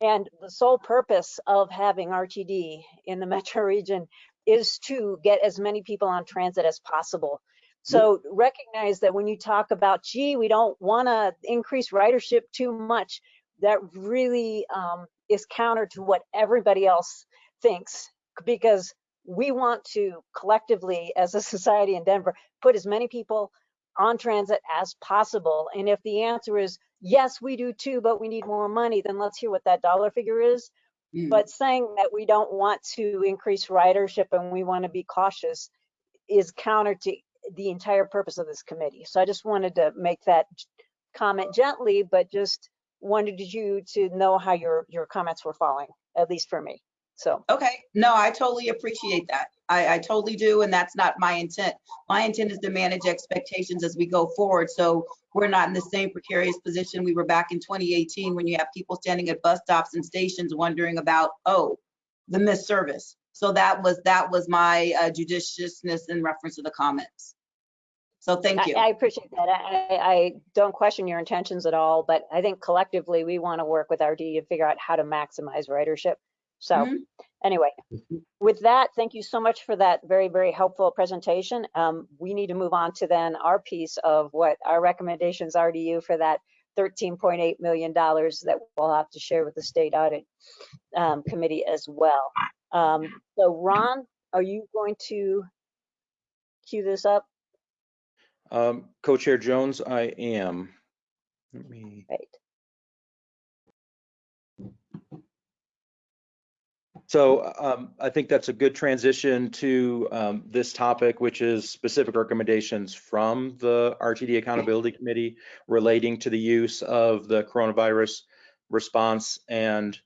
And the sole purpose of having RTD in the metro region is to get as many people on transit as possible. So recognize that when you talk about, gee, we don't want to increase ridership too much, that really um, is counter to what everybody else thinks because we want to collectively, as a society in Denver, put as many people on transit as possible. And if the answer is, yes, we do too, but we need more money, then let's hear what that dollar figure is. Mm. But saying that we don't want to increase ridership and we want to be cautious is counter to the entire purpose of this committee. So I just wanted to make that comment gently, but just wanted you to know how your, your comments were falling, at least for me. So. Okay, no, I totally appreciate that. I, I totally do, and that's not my intent. My intent is to manage expectations as we go forward, so we're not in the same precarious position we were back in 2018 when you have people standing at bus stops and stations wondering about, oh, the missed service. So that was, that was my uh, judiciousness in reference to the comments. So thank you. I appreciate that. I, I- I don't question your intentions at all, but I think collectively, we want to work with RD to figure out how to maximize ridership. So Mhm. anyway, with that, thank you so much for that very, very helpful presentation. Um, We need to move on to then our piece of what our recommendations are to you for that $13.8 million that we'll have to share with the state audit um, committee as well. Um, So Ron, are you going to cue this up? Um, Co-Chair Jones, I am. Let me, Right. So um, I think that's a good transition to um, this topic, which is specific recommendations from the RTD Accountability Committee relating to the use of the coronavirus response and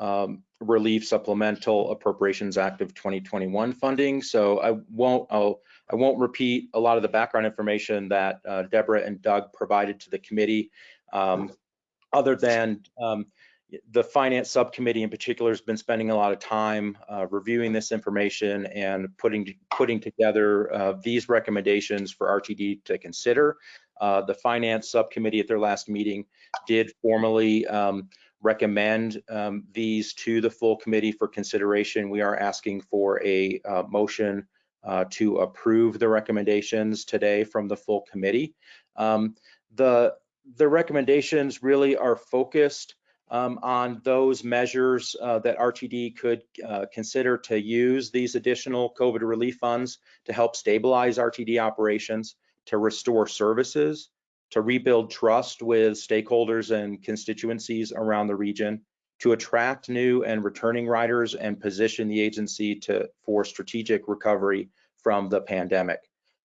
um, relief supplemental appropriations act of 2021 funding. So I won't, I'll, I won't repeat a lot of the background information that uh, Deborah and Doug provided to the committee. Um, other than um, the finance subcommittee in particular has been spending a lot of time uh, reviewing this information and putting putting together uh, these recommendations for RTD to consider. Uh, the finance subcommittee at their last meeting did formally um, recommend um, these to the full committee for consideration. We are asking for a uh, motion uh, to approve the recommendations today from the full committee. Um, the the recommendations really are focused um, on those measures uh, that RTD could uh, consider to use these additional COVID relief funds to help stabilize RTD operations, to restore services, to rebuild trust with stakeholders and constituencies around the region, to attract new and returning riders and position the agency to for strategic recovery from the pandemic.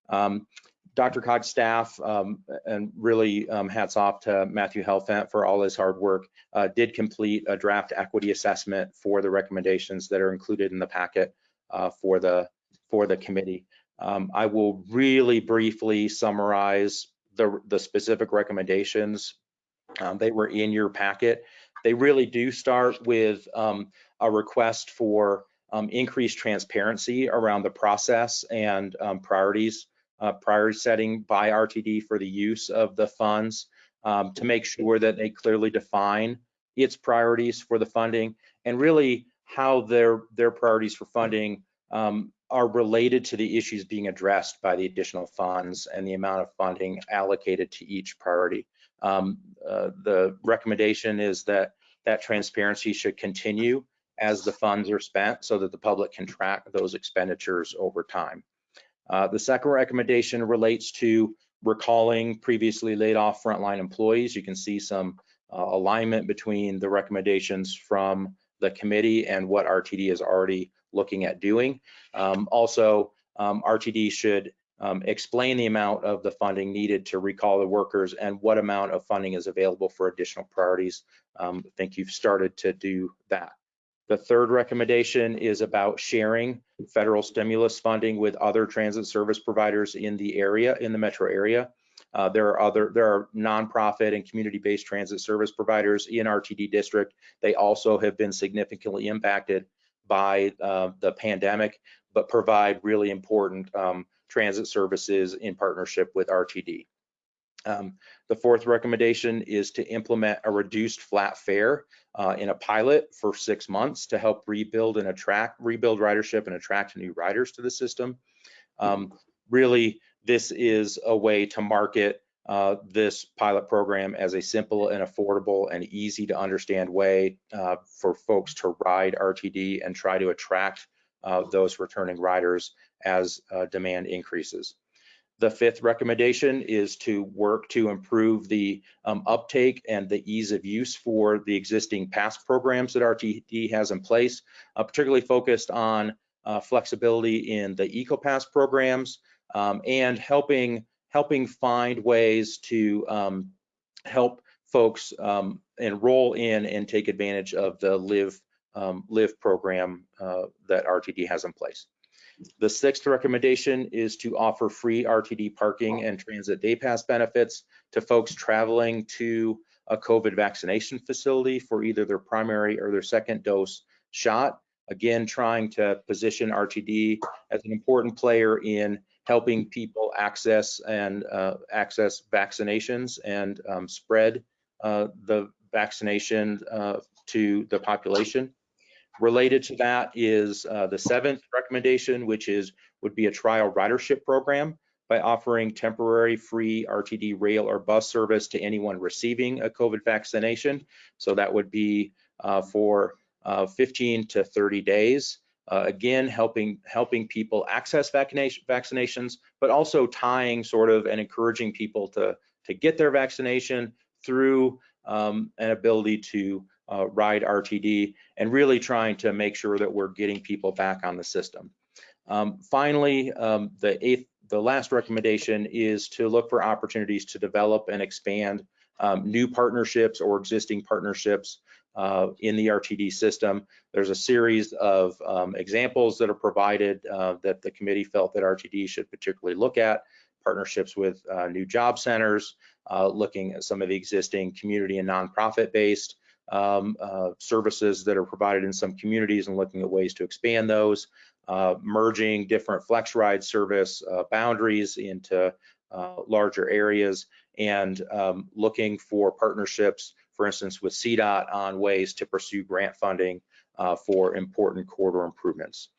Um, DRCOG's staff, um, and really um, hats off to Matthew Helfant for all his hard work, uh, did complete a draft equity assessment for the recommendations that are included in the packet uh, for the for the committee. Um, I will really briefly summarize the, the specific recommendations. Um, they were in your packet. They really do start with um, a request for um, increased transparency around the process and priorities, uh, priority setting by RTD for the use of the funds um, to make sure that they clearly define its priorities for the funding and really how their their priorities for funding um, are related to the issues being addressed by the additional funds and the amount of funding allocated to each priority. Um, uh, the recommendation is that that transparency should continue as the funds are spent so that the public can track those expenditures over time. Uh, the second recommendation relates to recalling previously laid off frontline employees. You can see some uh, alignment between the recommendations from the committee and what RTD is already looking at doing. Um, also, um, RTD should um, explain the amount of the funding needed to recall the workers and what amount of funding is available for additional priorities. Um, I think you've started to do that. The third recommendation is about sharing federal stimulus funding with other transit service providers in the area, in the metro area. Uh, there are other, there are nonprofit and community-based transit service providers in RTD district. They also have been significantly impacted by uh, the pandemic, but provide really important um, transit services in partnership with RTD. Um, the fourth recommendation is to implement a reduced flat fare uh, in a pilot for six months to help rebuild and attract, rebuild ridership and attract new riders to the system. Um, really, this is a way to market uh, this pilot program as a simple and affordable and easy to understand way uh, for folks to ride RTD and try to attract uh, those returning riders as uh, demand increases. The fifth recommendation is to work to improve the um, uptake and the ease of use for the existing pass programs that RTD has in place, uh, particularly focused on uh, flexibility in the EcoPass programs um, and helping helping find ways to um, help folks um, enroll in and take advantage of the Live um, Live program uh, that RTD has in place. The sixth recommendation is to offer free RTD parking and transit day pass benefits to folks traveling to a COVID vaccination facility for either their primary or their second dose shot. Again, trying to position RTD as an important player in helping people access and uh, access vaccinations and um, spread uh, the vaccination uh, to the population. Related to that is uh, the seventh recommendation, which is would be a trial ridership program by offering temporary free RTD rail or bus service to anyone receiving a COVID vaccination. So that would be uh, for uh, 15 to 30 days. Uh, again, helping helping people access vaccination, vaccinations, but also tying sort of and encouraging people to to get their vaccination through um, an ability to uh, ride RTD and really trying to make sure that we're getting people back on the system. Um, finally, um, the eighth, the last recommendation is to look for opportunities to develop and expand um, new partnerships or existing partnerships uh, in the RTD system. There's a series of um, examples that are provided uh, that the committee felt that RTD should particularly look at, partnerships with uh, new job centers, uh, looking at some of the existing community and nonprofit based um, uh, services that are provided in some communities and looking at ways to expand those, uh, merging different FlexRide service uh, boundaries into uh, larger areas and um, looking for partnerships, for instance, with CDOT on ways to pursue grant funding uh, for important corridor improvements.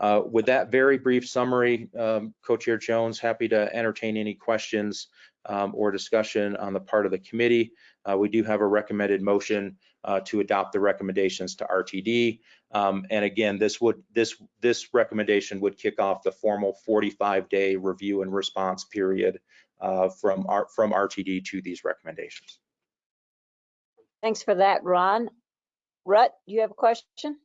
Uh, with that very brief summary, um, Co-Chair Jones, happy to entertain any questions um, or discussion on the part of the committee. Uh, we do have a recommended motion uh, to adopt the recommendations to RTD. Um, and again, this would this this recommendation would kick off the formal 45-day review and response period uh, from our, from RTD to these recommendations. Thanks for that, Ron. Rut, you have a question?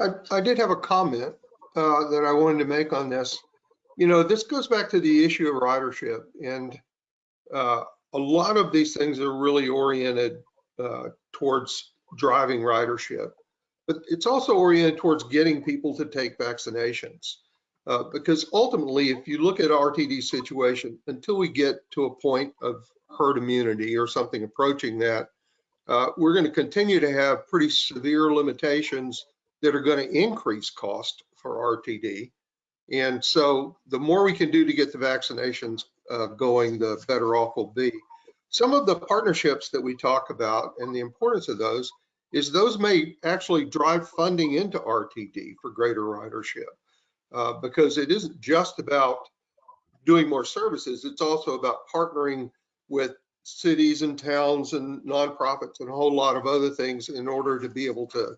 I, I did have a comment uh, that I wanted to make on this. You know, this goes back to the issue of ridership, and uh, a lot of these things are really oriented uh, towards driving ridership, but it's also oriented towards getting people to take vaccinations. Uh, because ultimately, if you look at RTD situation, until we get to a point of herd immunity or something approaching that, uh, we're going to continue to have pretty severe limitations that are going to increase cost for RTD. And so the more we can do to get the vaccinations uh, going, the better off we'll be. Some of the partnerships that we talk about and the importance of those is those may actually drive funding into RTD for greater ridership. Uh, because it isn't just about doing more services, it's also about partnering with cities and towns and nonprofits and a whole lot of other things in order to be able to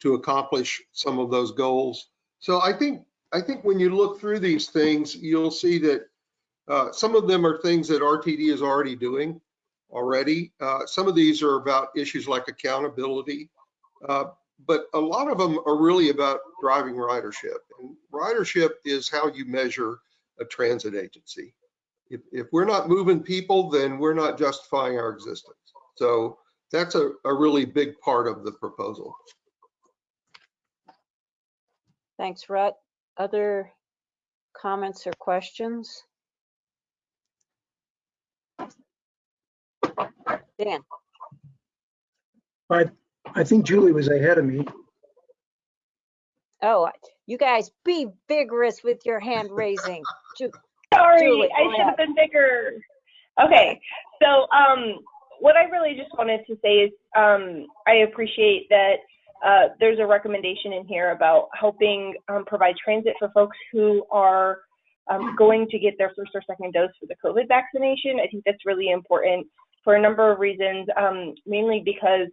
to accomplish some of those goals. So I think I think when you look through these things, you'll see that uh, some of them are things that RTD is already doing already. Uh, some of these are about issues like accountability, uh, but a lot of them are really about driving ridership. And ridership is how you measure a transit agency. If, if we're not moving people, then we're not justifying our existence. So that's a, a really big part of the proposal. Thanks, Rhett. Other comments or questions? Dan? I, I think Julie was ahead of me. Oh, you guys be vigorous with your hand raising. Ju- Sorry, Julie, I should have been bigger. Okay, so um, what I really just wanted to say is um, I appreciate that uh, there's a recommendation in here about helping um, provide transit for folks who are um, going to get their first or second dose for the COVID vaccination. I think that's really important for a number of reasons, um, mainly because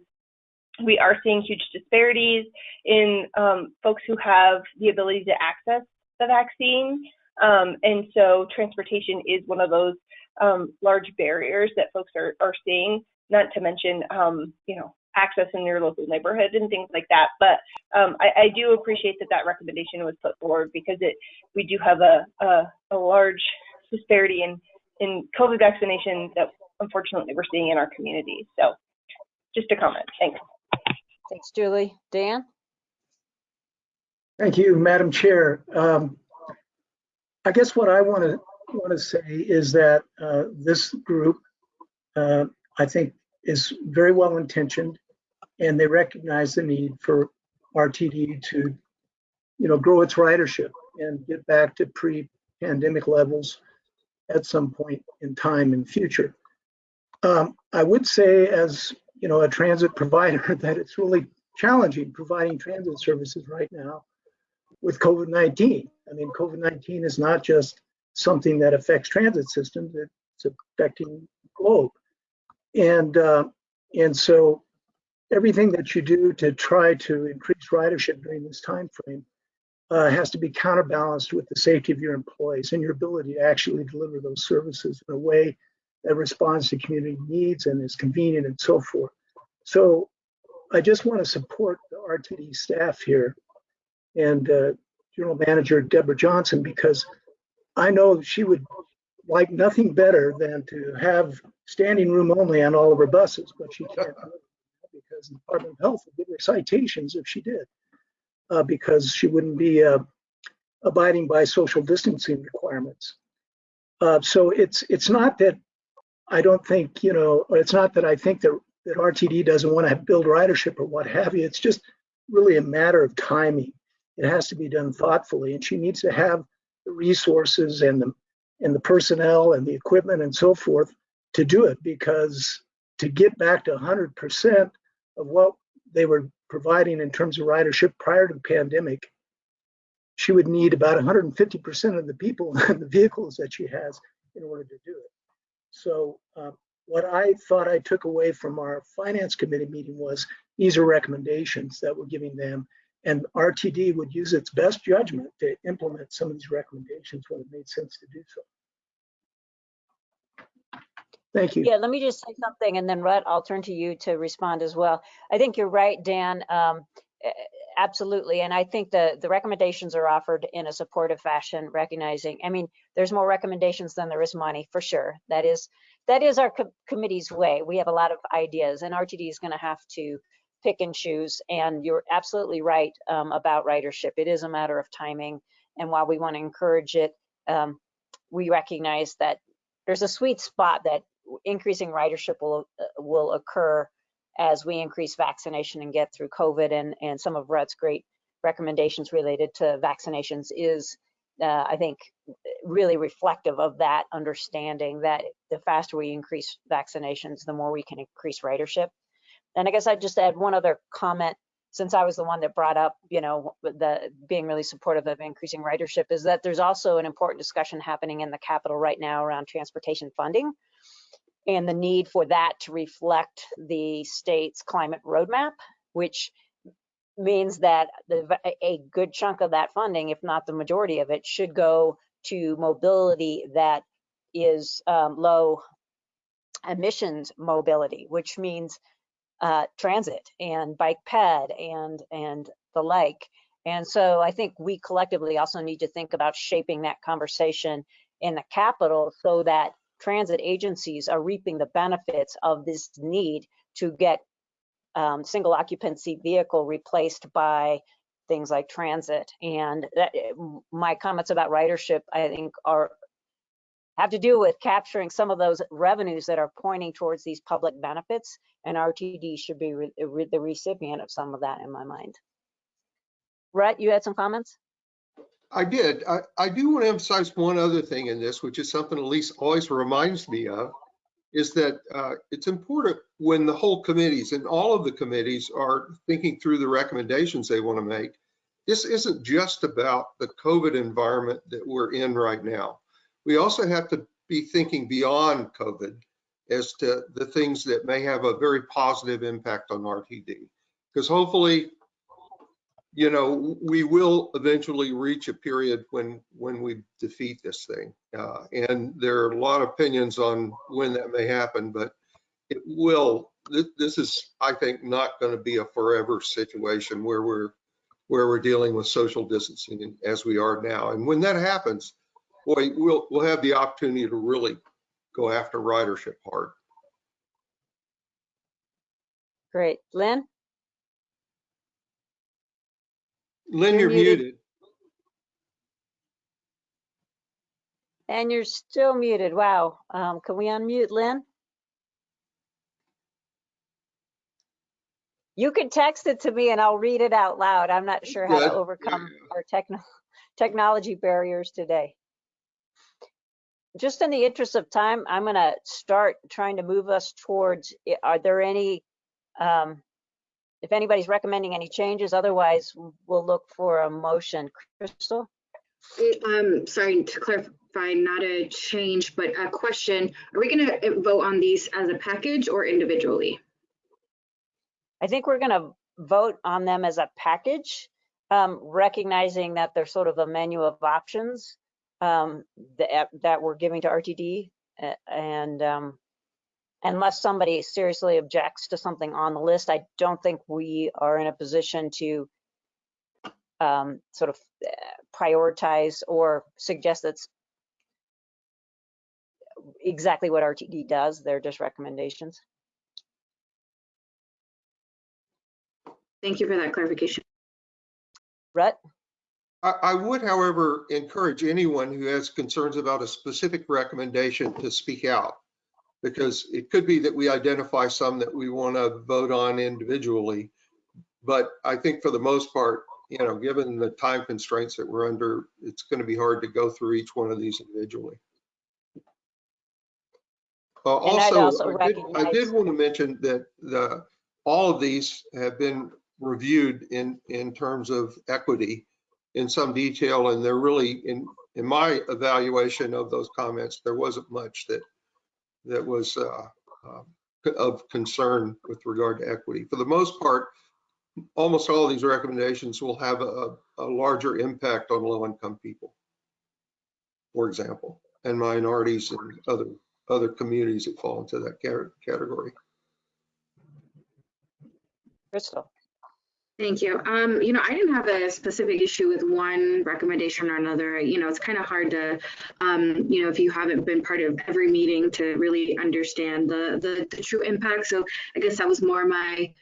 we are seeing huge disparities in um, folks who have the ability to access the vaccine. Um, and so transportation is one of those um, large barriers that folks are, are seeing, not to mention, you know, access in your local neighborhood and things like that. But um, I, I do appreciate that that recommendation was put forward because it we do have a, a, a large disparity in, in COVID vaccination that unfortunately we're seeing in our communities. So just a comment. Thanks. Thanks, Julie. Dan? Thank you, Madam Chair. Um, I guess what I want to want to say is that uh, this group, uh, I think, is very well intentioned, and they recognize the need for RTD to, you know, grow its ridership and get back to pre-pandemic levels at some point in time in future. Um, I would say, as you know, a transit provider, that it's really challenging providing transit services right now with COVID-19. I mean, COVID-19 is not just something that affects transit systems, it's affecting the globe. And, uh, and so everything that you do to try to increase ridership during this time frame uh, has to be counterbalanced with the safety of your employees and your ability to actually deliver those services in a way that responds to community needs and is convenient and so forth. So I just want to support the RTD staff here and uh, General Manager Deborah Johnson because I know she would like nothing better than to have standing room only on all of her buses, but she can't because the Department of Health would give her citations if she did, uh, because she wouldn't be uh, abiding by social distancing requirements. Uh, so it's it's not that I don't think you know, it's not that I think that that RTD doesn't want to build ridership or what have you. It's just really a matter of timing. It has to be done thoughtfully, and she needs to have the resources and the and the personnel and the equipment and so forth to do it because to get back to 100% of what they were providing in terms of ridership prior to the pandemic, she would need about 150% of the people and the vehicles that she has in order to do it. So uh, what I thought I took away from our finance committee meeting was these are recommendations that we're giving them and RTD would use its best judgment to implement some of these recommendations when it made sense to do so. Thank you. Yeah, let me just say something and then Rhett, I'll turn to you to respond as well. I think you're right, Dan. Um, absolutely. And I think the, the recommendations are offered in a supportive fashion, recognizing, I mean, there's more recommendations than there is money for sure. That is, that is our co committee's way. We have a lot of ideas and RTD is going to have to pick and choose. And you're absolutely right um, about ridership. It is a matter of timing And while we want to encourage it, um, we recognize that there's a sweet spot that increasing ridership will uh, will occur as we increase vaccination and get through COVID. And, and some of Rhett's great recommendations related to vaccinations is, uh, I think, really reflective of that understanding that the faster we increase vaccinations, the more we can increase ridership. And I guess I'd just add one other comment since I was the one that brought up, you know, the being really supportive of increasing ridership is that there's also an important discussion happening in the Capitol right now around transportation funding and the need for that to reflect the state's climate roadmap, which means that the, a good chunk of that funding, if not the majority of it, should go to mobility that is um, low emissions mobility, which means uh, transit and bike ped and and the like. And so I think we collectively also need to think about shaping that conversation in the capital so that transit agencies are reaping the benefits of this need to get um, single occupancy vehicle replaced by things like transit. And that, my comments about ridership, I think, are have to do with capturing some of those revenues that are pointing towards these public benefits, and RTD should be re re the recipient of some of that in my mind. Rhett, you had some comments? I did. I, I do want to emphasize one other thing in this, which is something Elise always reminds me of, is that uh, it's important when the whole committees and all of the committees are thinking through the recommendations they want to make. This isn't just about the COVID environment that we're in right now. We also have to be thinking beyond COVID as to the things that may have a very positive impact on RTD. Because hopefully you know, we will eventually reach a period when when we defeat this thing. Uh, and there are a lot of opinions on when that may happen, but it will. This, this is, I think, not going to be a forever situation where we're where we're dealing with social distancing as we are now. And when that happens, boy, we'll we'll have the opportunity to really go after ridership hard. Great, Lynn. Lynn, you're, You're muted. muted. And you're still muted. Wow. Um, can we unmute Lynn? You can text it to me and I'll read it out loud. I'm not sure how to overcome our techno technology barriers today. Just in the interest of time, I'm going to start trying to move us towards, are there any um, if anybody's recommending any changes, otherwise we'll look for a motion. Crystal? Um, sorry to clarify, not a change, but a question. Are we going to vote on these as a package or individually? I think we're going to vote on them as a package, um, recognizing that there's sort of a menu of options um, that, that we're giving to RTD. uh, And um, unless somebody seriously objects to something on the list, I don't think we are in a position to um, sort of uh, prioritize or suggest that's exactly what RTD does. They're just recommendations. Thank you for that clarification. Rhett? I, I would, however, encourage anyone who has concerns about a specific recommendation to speak out. Because it could be that we identify some that we want to vote on individually. But I think for the most part, you know, given the time constraints that we're under, it's going to be hard to go through each one of these individually. Uh, also, also I did, I did want to mention that the, all of these have been reviewed in, in terms of equity in some detail, and they're really, in, in my evaluation of those comments, there wasn't much that, that was uh, uh, of concern with regard to equity. For the most part, almost all of these recommendations will have a, a larger impact on low-income people, for example, and minorities and other, other communities that fall into that category. Crystal? Thank you. Um, you know, I didn't have a specific issue with one recommendation or another. You know, it's kind of hard to, um, you know, if you haven't been part of every meeting to really understand the, the, the true impact. So I guess that was more my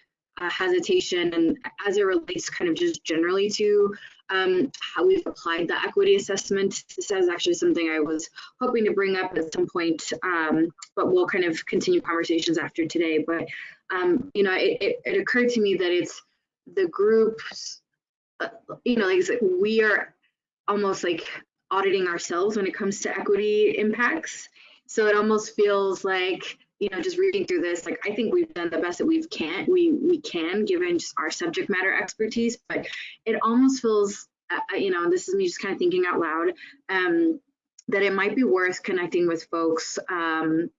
uh, hesitation and as it relates kind of just generally to um, how we've applied the equity assessment. This is actually something I was hoping to bring up at some point, um, but we'll kind of continue conversations after today. But, um, you know, it, it, it occurred to me that it's the groups, uh, you know, like we are almost like auditing ourselves when it comes to equity impacts. So it almost feels like, you know, just reading through this, like I think we've done the best that we can, we we can given just our subject matter expertise, but it almost feels, uh, you know, this is me just kind of thinking out loud, um, that it might be worth connecting with folks um,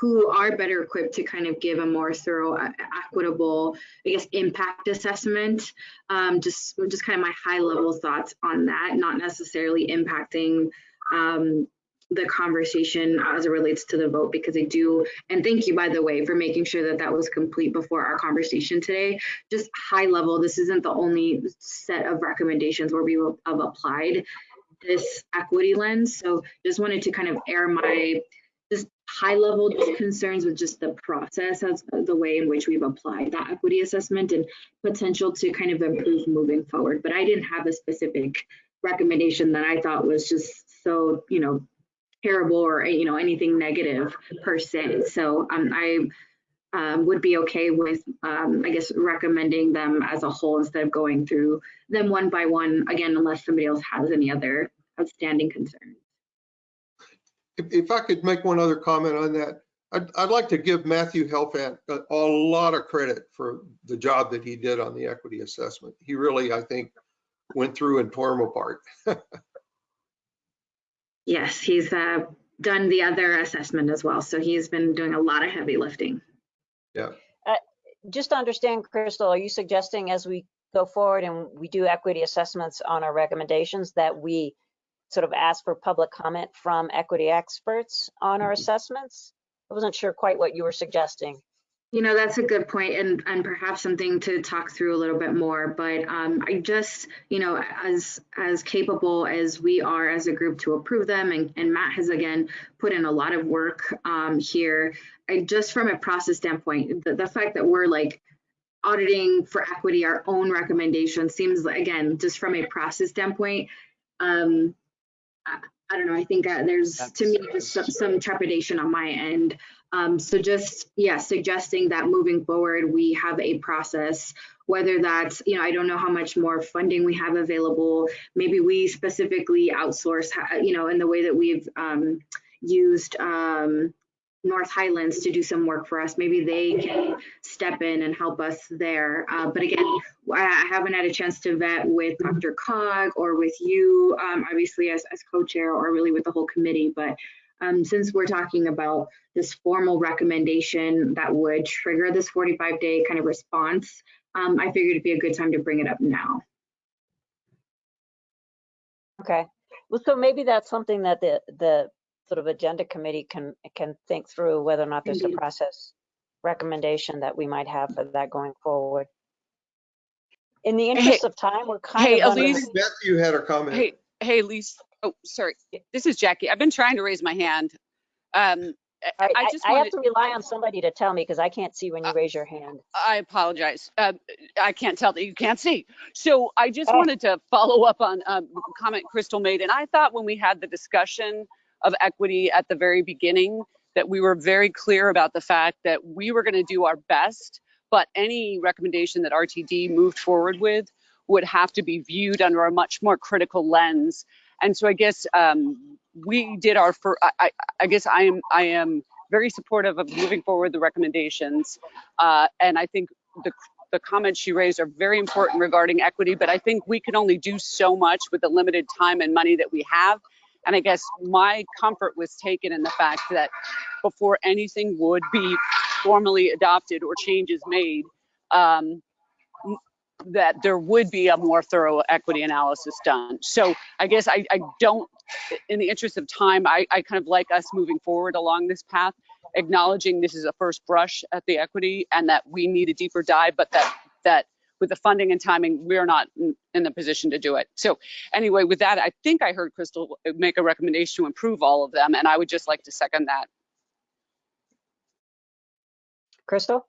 who are better equipped to kind of give a more thorough, uh, equitable, I guess, impact assessment. Um, just, just kind of my high level thoughts on that, not necessarily impacting um, the conversation as it relates to the vote because I do, and thank you by the way for making sure that that was complete before our conversation today. Just high level, this isn't the only set of recommendations where we have applied this equity lens. So just wanted to kind of air my high level concerns with just the process as the way in which we've applied that equity assessment and potential to kind of improve moving forward. But I didn't have a specific recommendation that I thought was just so, you know, terrible or you know anything negative per se. So um, I um, would be okay with, um, I guess, recommending them as a whole instead of going through them one by one again, unless somebody else has any other outstanding concerns. If, if I could make one other comment on that, I'd, I'd like to give Matthew Helfand a, a lot of credit for the job that he did on the equity assessment. He really, I think, went through and tore them apart. Yes, he's uh, done the other assessment as well. So he's been doing a lot of heavy lifting. Yeah. Uh, just to understand, Crystal, are you suggesting as we go forward and we do equity assessments on our recommendations that we sort of ask for public comment from equity experts on our assessments? I wasn't sure quite what you were suggesting. You know, that's a good point and, and perhaps something to talk through a little bit more. But um, I just, you know, as as capable as we are as a group to approve them, and, and Matt has again put in a lot of work um, here. I just from a process standpoint, the, the fact that we're like auditing for equity our own recommendation seems again just from a process standpoint um, I, I don't know. I think uh, there's That's, to me just some, some, trepidation on my end. Um, so just yeah, suggesting that moving forward we have a process, whether that's you know I don't know how much more funding we have available. Maybe we specifically outsource you know in the way that we've um, used um, North Highlands to do some work for us. Maybe they can step in and help us there. Uh, but again, I haven't had a chance to vet with DRCOG or with you, um, obviously as, as co-chair or really with the whole committee. But um, since we're talking about this formal recommendation that would trigger this 45 day kind of response, um, I figured it'd be a good time to bring it up now. Okay. Well, so maybe that's something that the, the sort of agenda committee can can think through whether or not there's Indeed. a process recommendation that we might have for that going forward. In the interest of time, we're kind Hey, of under- Elise. Matthew had a comment. Hey, hey, Lisa. Oh, sorry. This is Jackie. I've been trying to raise my hand. Um, I, I, I I- just I have wanted, to rely on somebody to tell me because I can't see when you raise your hand. I apologize. Uh, I can't tell that you can't see. So I just Oh. wanted to follow up on um, a comment Crystal made. And I thought when we had the discussion of equity at the very beginning, that we were very clear about the fact that we were going to do our best, but any recommendation that RTD moved forward with would have to be viewed under a much more critical lens. And so I guess um, we did our, fir- I, I, I guess I am, I am very supportive of moving forward the recommendations. Uh, and I think the, the comments she raised are very important regarding equity, but I think we can only do so much with the limited time and money that we have. And I guess my comfort was taken in the fact that before anything would be formally adopted or changes made, um, that there would be a more thorough equity analysis done. So I guess I, I don't, in the interest of time, I, I kind of like us moving forward along this path, acknowledging this is a first brush at the equity and that we need a deeper dive, but that that with the funding and timing, we're not in, in the position to do it. So anyway, with that, I think I heard Crystal make a recommendation to improve all of them, and I would just like to second that. Crystal?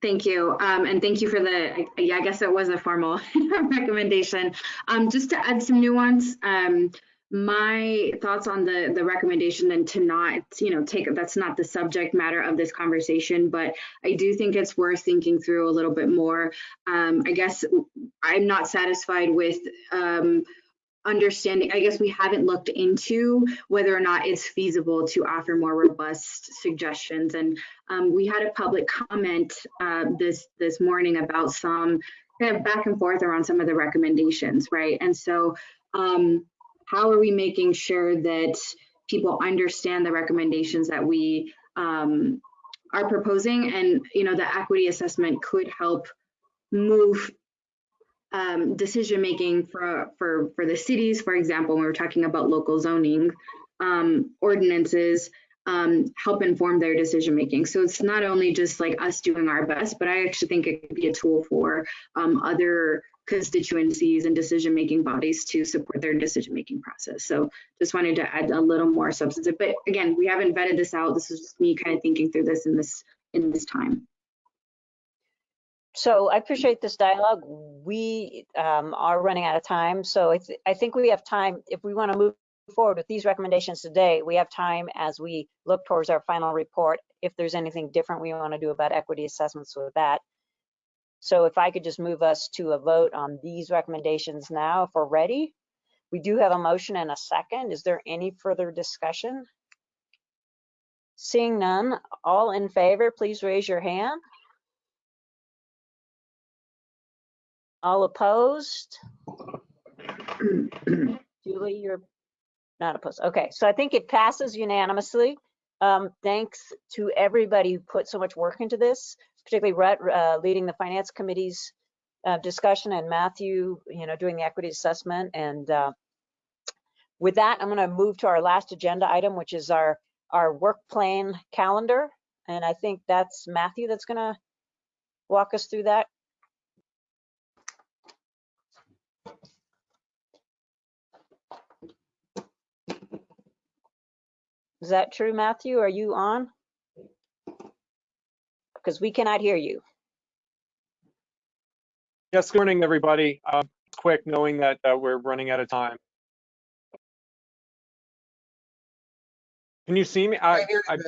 Thank you. Um, and thank you for the, yeah, I guess it was a formal recommendation. Um, just to add some nuance, um, my thoughts on the, the recommendation and to not, you know, take, that's not the subject matter of this conversation, but I do think it's worth thinking through a little bit more. Um, I guess I'm not satisfied with, um, understanding, I guess we haven't looked into whether or not it's feasible to offer more robust suggestions. And um, we had a public comment uh, this this morning about some kind of back and forth around some of the recommendations, right? And so um, how are we making sure that people understand the recommendations that we um, are proposing? And, you know, the equity assessment could help move um, decision making for, for, for the cities, for example, when we're talking about local zoning um, ordinances, um, help inform their decision making. So it's not only just like us doing our best, but I actually think it could be a tool for um, other constituencies and decision making bodies to support their decision making process. So just wanted to add a little more substance. But again, we haven't vetted this out. This is just me kind of thinking through this in this in this time. So I appreciate this dialogue. We um, are running out of time, so I, th I think we have time if we want to move forward with these recommendations today. We have time as we look towards our final report. If there's anything different we want to do about equity assessments with that. So if I could just move us to a vote on these recommendations now, if we're ready. We do have a motion and a second. Is there any further discussion? Seeing none, all in favor, please raise your hand. All opposed? Julie, you're not opposed. Okay, so I think it passes unanimously. Um, thanks to everybody who put so much work into this, particularly Rhett uh, leading the finance committee's uh, discussion and Matthew, you know, doing the equity assessment. And uh, with that, I'm going to move to our last agenda item, which is our our work plan calendar. And I think that's Matthew that's going to walk us through that. Is that true, Matthew? Are you on? Because we cannot hear you. Yes, good morning, everybody. Uh, quick, knowing that uh, we're running out of time. Can you see me? I, I,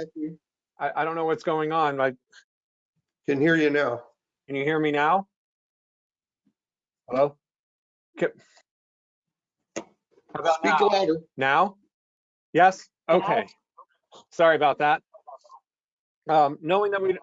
I, I don't know what's going on. I can hear you now. Can you hear me now? Hello? Can, how about Speak now? louder. Now? Yes? Okay. Sorry about that. Um, knowing that we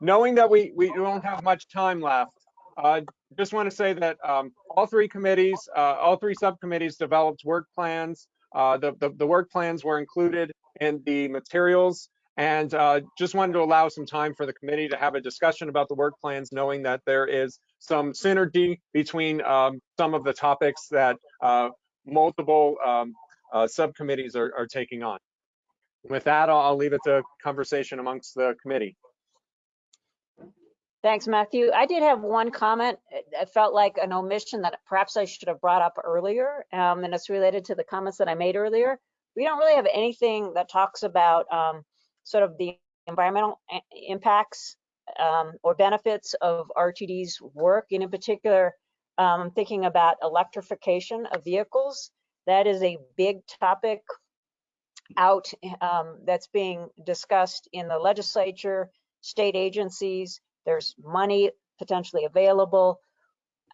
knowing that we we don't have much time left, I uh, just want to say that um, all three committees, uh, all three subcommittees developed work plans. Uh, the, the, the work plans were included in the materials and uh, just wanted to allow some time for the committee to have a discussion about the work plans, knowing that there is some synergy between um, some of the topics that uh, multiple um, uh, subcommittees are, are taking on. With that, I'll, I'll leave it to conversation amongst the committee. Thanks, Matthew. I did have one comment. It felt like an omission that perhaps I should have brought up earlier, um, and it's related to the comments that I made earlier. We don't really have anything that talks about um, sort of the environmental impacts um, or benefits of RTD's work, and in particular, um, thinking about electrification of vehicles. That is a big topic out um, that's being discussed in the legislature, state agencies. There's money potentially available.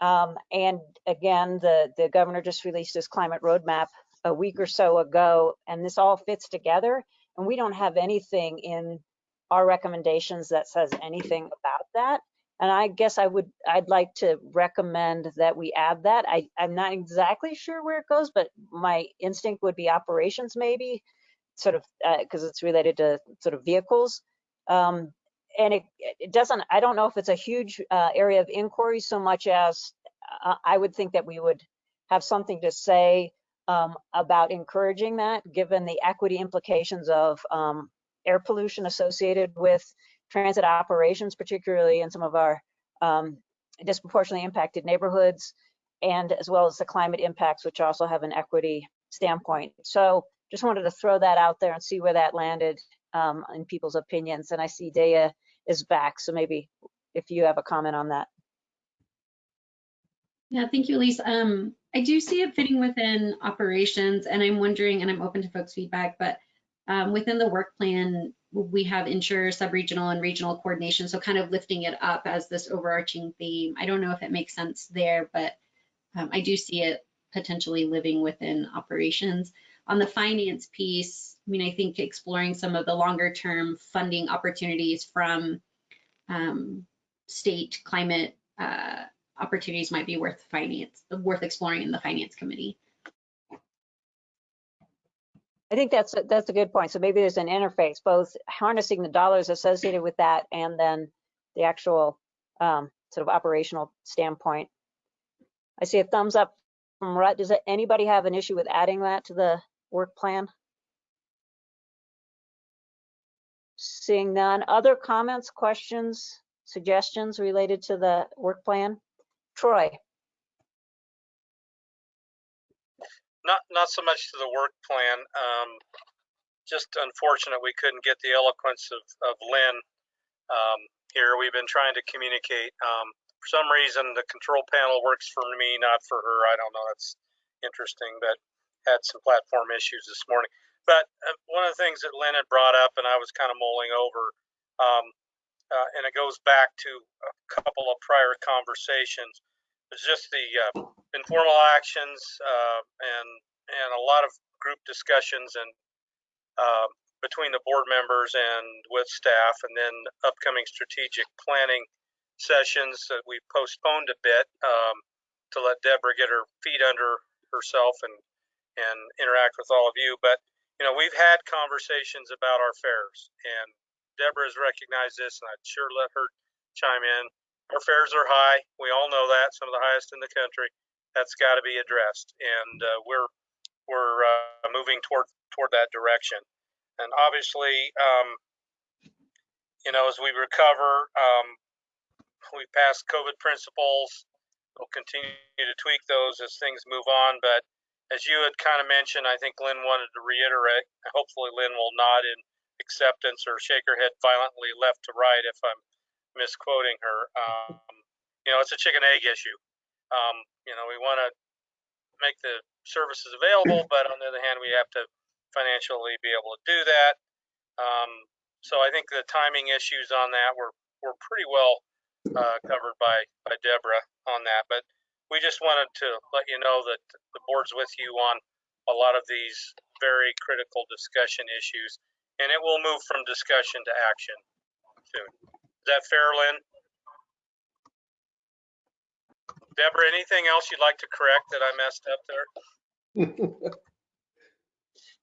Um, and again, the, the governor just released his climate roadmap a week or so ago, and this all fits together. And we don't have anything in our recommendations that says anything about that. And I guess I would, I'd like to recommend that we add that. I, I'm not exactly sure where it goes, but my instinct would be operations maybe, sort of because uh, it's related to sort of vehicles. Um, and it, it doesn't, I don't know if it's a huge uh, area of inquiry so much as uh, I would think that we would have something to say um, about encouraging that, given the equity implications of um, air pollution associated with transit operations, particularly in some of our um, disproportionately impacted neighborhoods, and as well as the climate impacts, which also have an equity standpoint. So just wanted to throw that out there and see where that landed um, in people's opinions. And I see Daya is back, so maybe if you have a comment on that. Yeah, thank you, Elise. Um, I do see it fitting within operations and I'm wondering, and I'm open to folks' feedback, but um, within the work plan, we have ensure sub-regional and regional coordination. So kind of lifting it up as this overarching theme. I don't know if it makes sense there, but um, I do see it potentially living within operations. On the finance piece, I mean, I think exploring some of the longer term funding opportunities from um, state climate uh, opportunities might be worth finance, worth exploring in the finance committee. I think that's, a- that's a good point. So maybe there's an interface, both harnessing the dollars associated with that and then the actual um, sort of operational standpoint. I see a thumbs up from Rhett. Does anybody have an issue with adding that to the work plan? Seeing none. Other comments, questions, suggestions related to the work plan? Troy? Not, not so much to the work plan. Um, just unfortunate we couldn't get the eloquence of, of Lynn um, here. We've been trying to communicate. Um, for some reason, the control panel works for me, not for her. I don't know. That's interesting, but had some platform issues this morning. But uh, one of the things that Lynn had brought up, and I was kind of mulling over, um, uh, and it goes back to a couple of prior conversations, is just the uh, informal actions uh, and and a lot of group discussions and uh, between the board members and with staff, and then upcoming strategic planning sessions that we postponed a bit um, to let Deborah get her feet under herself and and interact with all of you. But you know, we've had conversations about our fares, and Deborah has recognized this, and I'd sure let her chime in. Our fares are high. We all know that, some of the highest in the country. That's got to be addressed, and uh, we're we're uh, moving toward toward that direction. And obviously, um, you know, as we recover, um, we pass COVID principles. We'll continue to tweak those as things move on. But as you had kind of mentioned, I think Lynn wanted to reiterate. Hopefully, Lynn will nod in acceptance or shake her head violently left to right if I'm misquoting her. Um, you know, it's a chicken egg issue. Um, you know, we want to make the services available, but on the other hand, we have to financially be able to do that. Um, so I think the timing issues on that were were pretty well uh, covered by by Deborah on that. But we just wanted to let you know that the board's with you on a lot of these very critical discussion issues, and it will move from discussion to action soon. Is that fair, Lynn? Deborah, anything else you'd like to correct that I messed up there?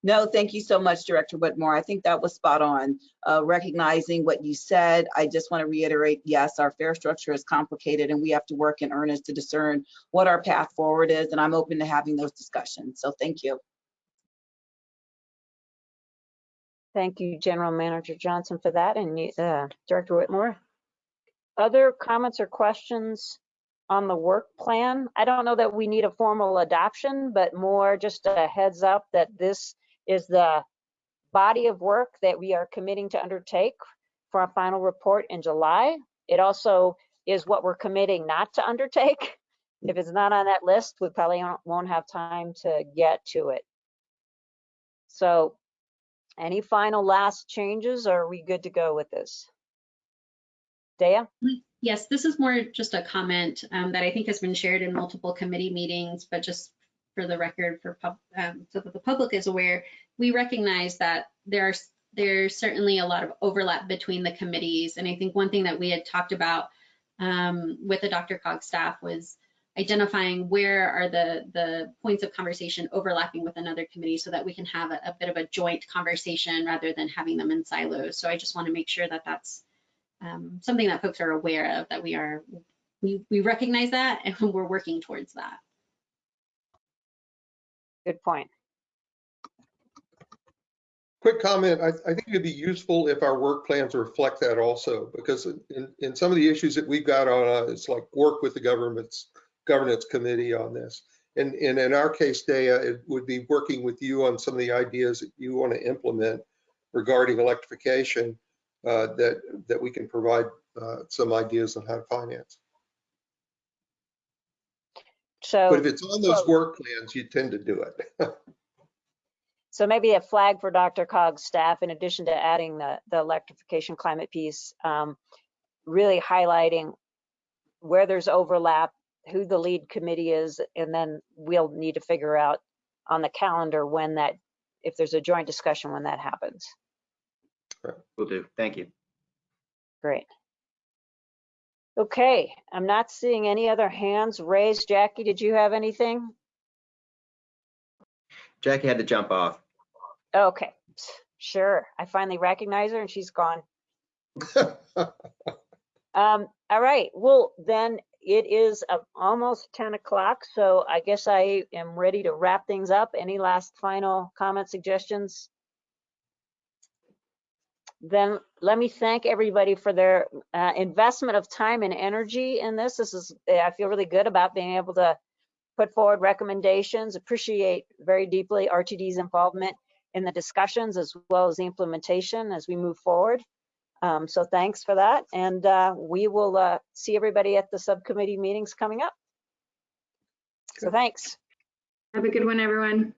No, thank you so much, Director Whitmore. I think that was spot on. Uh, recognizing what you said, I just want to reiterate, yes, our fare structure is complicated and we have to work in earnest to discern what our path forward is, and I'm open to having those discussions. So thank you. Thank you, General Manager Johnson, for that, and uh, Director Whitmore. Other comments or questions on the work plan? I don't know that we need a formal adoption, but more just a heads up that this is the body of work that we are committing to undertake for our final report in July. It also is what we're committing not to undertake. If it's not on that list, we probably won't- have time to get to it. So any final last changes, or are we good to go with this? Daya? Yes, this is more just a comment um, that I think has been shared in multiple committee meetings, but just for the record, for pub, um, so that the public is aware, we recognize that there are there's certainly a lot of overlap between the committees, and I think one thing that we had talked about um, with the DRCOG staff was identifying where are the the points of conversation overlapping with another committee so that we can have a, a bit of a joint conversation rather than having them in silos. So I just want to make sure that that's um, something that folks are aware of, that we are, we, we recognize that and we're working towards that. Good point. Quick comment, I, I think it'd be useful if our work plans reflect that also, because in, in some of the issues that we've got on, uh, it's like work with the government's governance committee on this. And, and in our case, Daya, it would be working with you on some of the ideas that you want to implement regarding electrification uh, that, that we can provide uh, some ideas on how to finance. So. But if it's on those so- work plans, you tend to do it. So maybe a flag for DRCOG's staff, in addition to adding the, the electrification climate piece, um, really highlighting where there's overlap, who the lead committee is, and then we'll need to figure out on the calendar when that, if there's a joint discussion, when that happens. Will do. Thank you. Great. Okay, I'm not seeing any other hands raised. Jackie, did you have anything? Jackie had to jump off. Okay, sure. I finally recognize her and she's gone. Um, all right, well, then it is uh, almost 10 o'clock, so I guess I am ready to wrap things up. Any last final comments, suggestions? Then let me thank everybody for their uh, investment of time and energy in this. This is, I feel really good about being able to put forward recommendations, appreciate very deeply RTD's involvement in the discussions as well as the implementation as we move forward. Um, so thanks for that. And uh, we will uh, see everybody at the subcommittee meetings coming up. So thanks. Have a good one, everyone.